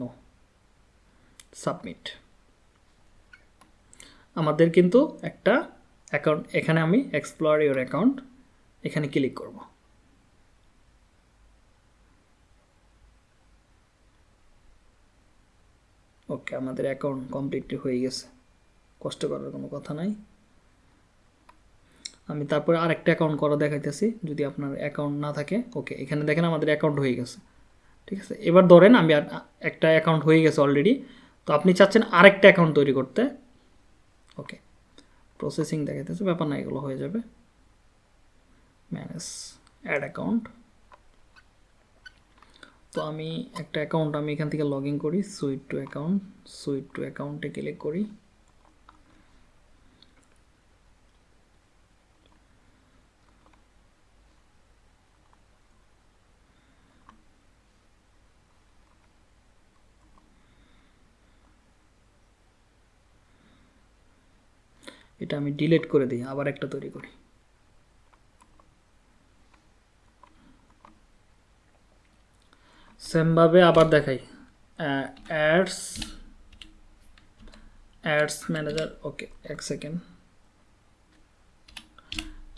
[SPEAKER 1] নো সাবমিট আমাদের কিন্তু একটা অ্যাকাউন্ট এখানে আমি এক্সপ্লোর ইউর অ্যাকাউন্ট এখানে ক্লিক করব। ওকে, আমাদের অ্যাকাউন্ট কমপ্লিটলি হয়ে গেছে। কষ্ট করার কোনো কথা নাই। আমি তারপরে আরেকটা অ্যাকাউন্ট করা দেখাইতেছি, যদি আপনার অ্যাকাউন্ট না থাকে। ওকে, এখানে দেখেন আমাদের অ্যাকাউন্ট হয়ে গেছে। ঠিক আছে, এবার ধরেন আমি একটা অ্যাকাউন্ট হয়ে গেছে অলরেডি তো আপনি চাচ্ছেন আরেকটা অ্যাকাউন্ট তৈরি করতে। ওকে প্রসেসিং দেখাইতেছে, ব্যাপার না, এগুলো হয়ে যাবে। ম্যানেজ অ্যাড অ্যাকাউন্ট তো আমি একটা অ্যাকাউন্ট আমি এখান থেকে লগ ইন করি switch to account switch to অ্যাকাউন্টে ক্লিক করি। এটা আমি ডিলিট করে দিই, আবার একটা তৈরি করি। সেমভাবে আবার দেখাই। অ্যাডস অ্যাডস ম্যানেজার, ওকে, এক second.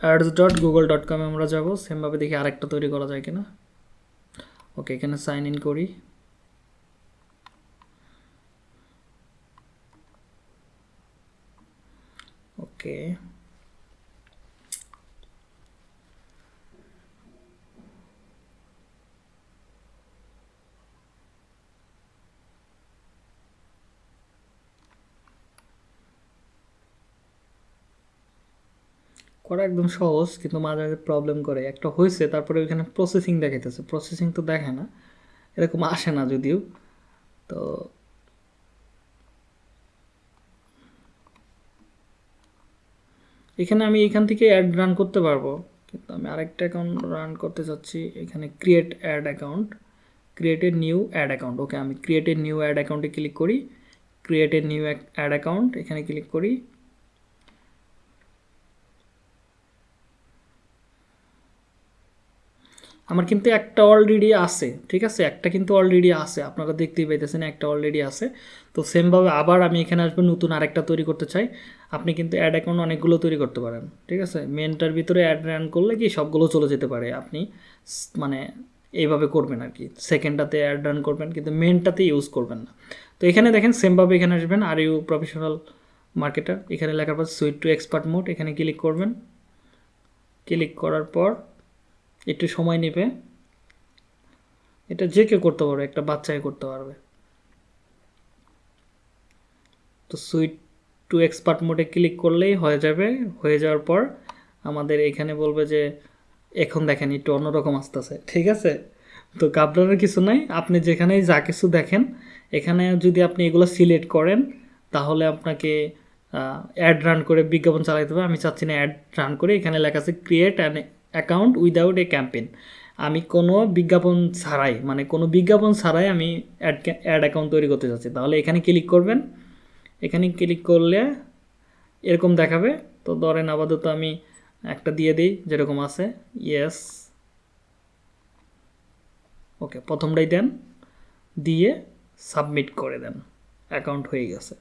[SPEAKER 1] Ads dot Google dot কমে আমরা যাব, সেমভাবে দেখি আরেকটা তৈরি করা যায় কিনা। ওকে, এখানে সাইন ইন করি। ওকে। করা একদম সহজ, কিন্তু মাঝে মাঝে প্রবলেম করে। একটা হয়েছে, তারপরে ওইখানে প্রসেসিং দেখাইতেছে। প্রসেসিং তো দেখে না, এরকম আসে না যদিও। তো এখানে আমি এখান থেকে অ্যাড রান করতে পারব। কিন্তু আমি আরেকটা অ্যাকাউন্ট রান করতে চাচ্ছি, এখানে create ad account created new ad account okay আমি ক্রিয়েটেড নিউ অ্যাড অ্যাকাউন্টে ক্লিক করি। ক্রিয়েটেড নিউ অ্যাড অ্যাকাউন্ট এখানে ক্লিক করি। আমার কিন্তু একটা অলরেডি আছে, ঠিক আছে? একটা কিন্তু অলরেডি আছে, আপনারা দেখতেই পাইতেছেন একটা অলরেডি আছে। তো সেমভাবে আবার আমি এখানে আসব, নতুন আরেকটা তৈরি করতে চাই। আপনি কিন্তু অ্যাড অ্যাকাউন্ট অনেকগুলো তৈরি করতে পারেন, ঠিক আছে? মেনটার ভিতরে অ্যাড রান করলে কি সবগুলো চলে যেতে পারে, আপনি মানে এইভাবে করবেন আর কি। সেকেন্ডটাতে অ্যাড রান করবেন, কিন্তু মেনটাতে ইউজ করবেন না। তো এখানে দেখেন সেমভাবে এখানে আসবেন আর ইউ প্রফেশনাল মার্কেটার এখানে লেখার পর সুইট টু এক্সপার্ট মোড এখানে ক্লিক করবেন। ক্লিক করার পর একটু সময় নেবে। এটা যে কেউ করতে পারবে, একটা বাচ্চাই করতে পারবে। তো সুইট টু এক্সপার্ট মোডে ক্লিক করলেই হয়ে যাবে। হয়ে যাওয়ার পর আমাদের এখানে বলবে যে, এখন দেখেন, একটু অন্যরকম আসতেছে। ঠিক আছে? তো ঘাবড়ানোর কিছু নাই। আপনি যেখানেই যা কিছু দেখেন, এখানে যদি আপনি এগুলো সিলেক্ট করেন, তাহলে আপনাকে অ্যাড রান করে বিজ্ঞাপন চালাতে হবে। আমি চাচ্ছি না অ্যাড রান করে। এখানে লেখা আছে create an account without a campaign আমি কোনো বিজ্ঞাপন ছাড়াই মানে কোনো বিজ্ঞাপন ছাড়াই আমি অ্যাড অ্যাড অ্যাকাউন্ট তৈরি করতে চাচ্ছি তাহলে এখানে ক্লিক করবেন। এখানে ক্লিক করলে এরকম দেখাবে। তো ধরেন আপাতত আমি একটা দিয়ে দিই, যেরকম আছে ইয়েস ওকে প্রথমটাই দেন। দিয়ে সাবমিট করে দেন। অ্যাকাউন্ট হয়ে গেছে।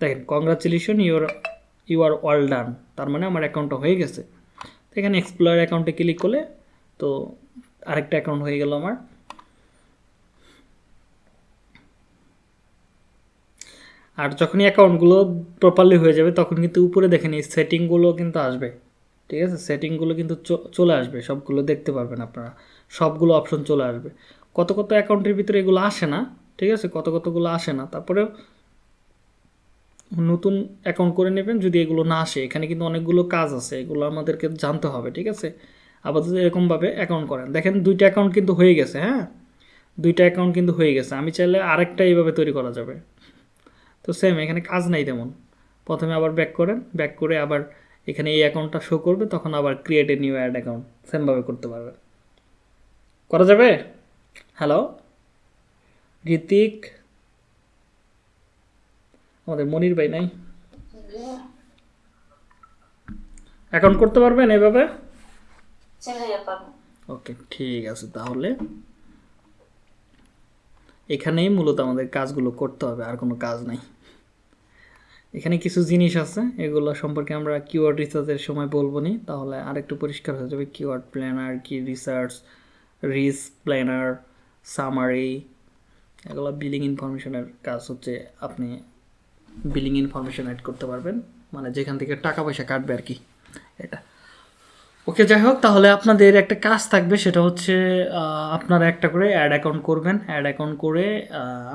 [SPEAKER 1] দেখেন congratulation your you are all done তার মানে আমার অ্যাকাউন্টটা হয়ে গেছে। এখানে এক্সপ্লোর অ্যাকাউন্টে ক্লিক করলে তো আরেকটা অ্যাকাউন্ট হয়ে গেল আমার। আর যখনই অ্যাকাউন্টগুলো প্রপারলি হয়ে যাবে, তখন কিন্তু উপরে দেখেন এই সেটিংগুলো কিন্তু আসবে। ঠিক আছে? সেটিংগুলো কিন্তু চলে আসবে, সবগুলো দেখতে পারবেন আপনারা। সবগুলো অপশন চলে আসবে। কত কত অ্যাকাউন্টের ভিতরে এগুলো আসে না, ঠিক আছে? কত কতগুলো আসে না। তারপরেও নতুন অ্যাকাউন্ট করে নেবেন যদি এগুলো না আসে। এখানে কিন্তু অনেকগুলো কাজ আছে, এগুলো আমাদেরকে জানতে হবে, ঠিক আছে? আপাতত এরকমভাবে অ্যাকাউন্ট করেন। দেখেন দুইটা অ্যাকাউন্ট কিন্তু হয়ে গেছে হ্যাঁ? দুইটা অ্যাকাউন্ট কিন্তু হয়ে গেছে। আমি চাইলে আরেকটা এইভাবে তৈরি করা যাবে। তো সেম এখানে কাজ নাই তেমন। প্রথমে আবার ব্যাক করেন ব্যাক করে আবার এখানে এই অ্যাকাউন্টটা শো করবে, তখন আবার create a new ad account সেমভাবে করতে পারবেন করা যাবে? হ্যালো ঋতিক? আমাদের মনির ভাই নাই। অ্যাকাউন্ট করতে পারবেন এভাবে? ওকে ঠিক আছে তাহলে। এখানেই মূলত আমাদের কাজগুলো করতে হবে আর কোনো কাজ নাই। এখানে কিছু জিনিস আছে এগুলো সম্পর্কে আমরা কিওয়ার্ড রিসার্চের সময় বলব নি তাহলে আরেকটু পরিষ্কার হয়ে যাবে। কিওয়ার্ড প্ল্যানার কি রিসার্চ রিস প্ল্যানার সামারি এগুলো বিলিং ইনফরমেশনের কাজ হচ্ছে আপনি বিলিং ইনফরমেশন অ্যাড করতে পারবেন। মানে যেখান থেকে টাকা পয়সা কাটবে আর কি, এটা। ওকে, যাই হোক, তাহলে আপনাদের একটা কাজ থাকবে, সেটা হচ্ছে আপনারা একটা করে অ্যাড অ্যাকাউন্ট করবেন। অ্যাড অ্যাকাউন্ট করে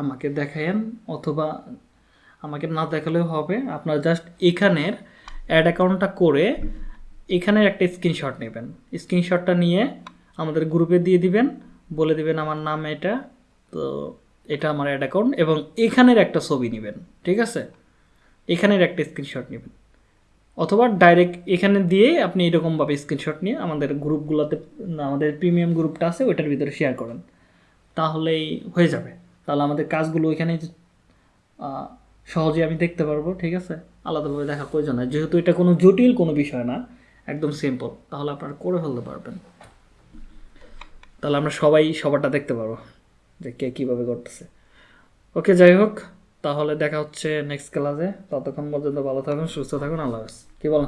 [SPEAKER 1] আমাকে দেখায়েন, অথবা আমাকে না দেখালেও হবে। আপনারা জাস্ট এখানের অ্যাড অ্যাকাউন্টটা করে এখানের একটা স্ক্রিনশট নেবেন। স্ক্রিনশটটা নিয়ে আমাদের গ্রুপে দিয়ে দিবেন। বলে দিবেন আমার নাম এটা। তো এটা আমার অ্যাড অ্যাকাউন্ট এবং এখানের একটা ছবি নেবেন, ঠিক আছে? এখানের একটা স্ক্রিনশট নেবেন। অথবা ডাইরেক্ট এখানে দিয়ে আপনি এরকমভাবে স্ক্রিনশট নিয়ে আমাদের গ্রুপগুলোতে আমাদের প্রিমিয়াম গ্রুপটা আছে, ওইটার ভিতরে শেয়ার করেন। তাহলেই হয়ে যাবে। তাহলে আমাদের কাজগুলো ওইখানে সহজে আমি দেখতে পারব, ঠিক আছে? আলাদাভাবে দেখা প্রয়োজন হয় যেহেতু এটা কোনো জটিল কোনো বিষয় না, একদম সিম্পল তাহলে আপনারা করে ফেলতে পারবেন। তাহলে আমরা সবাই সবারটা দেখতে পারব। যে কে কীভাবে করতেছে। ওকে, যাই হোক, তাহলে দেখা হচ্ছে নেক্সট ক্লাসে ততক্ষণ পর্যন্ত ভালো থাকুন, সুস্থ থাকুন, আল্লাহ হাফেজ। কি বলেন?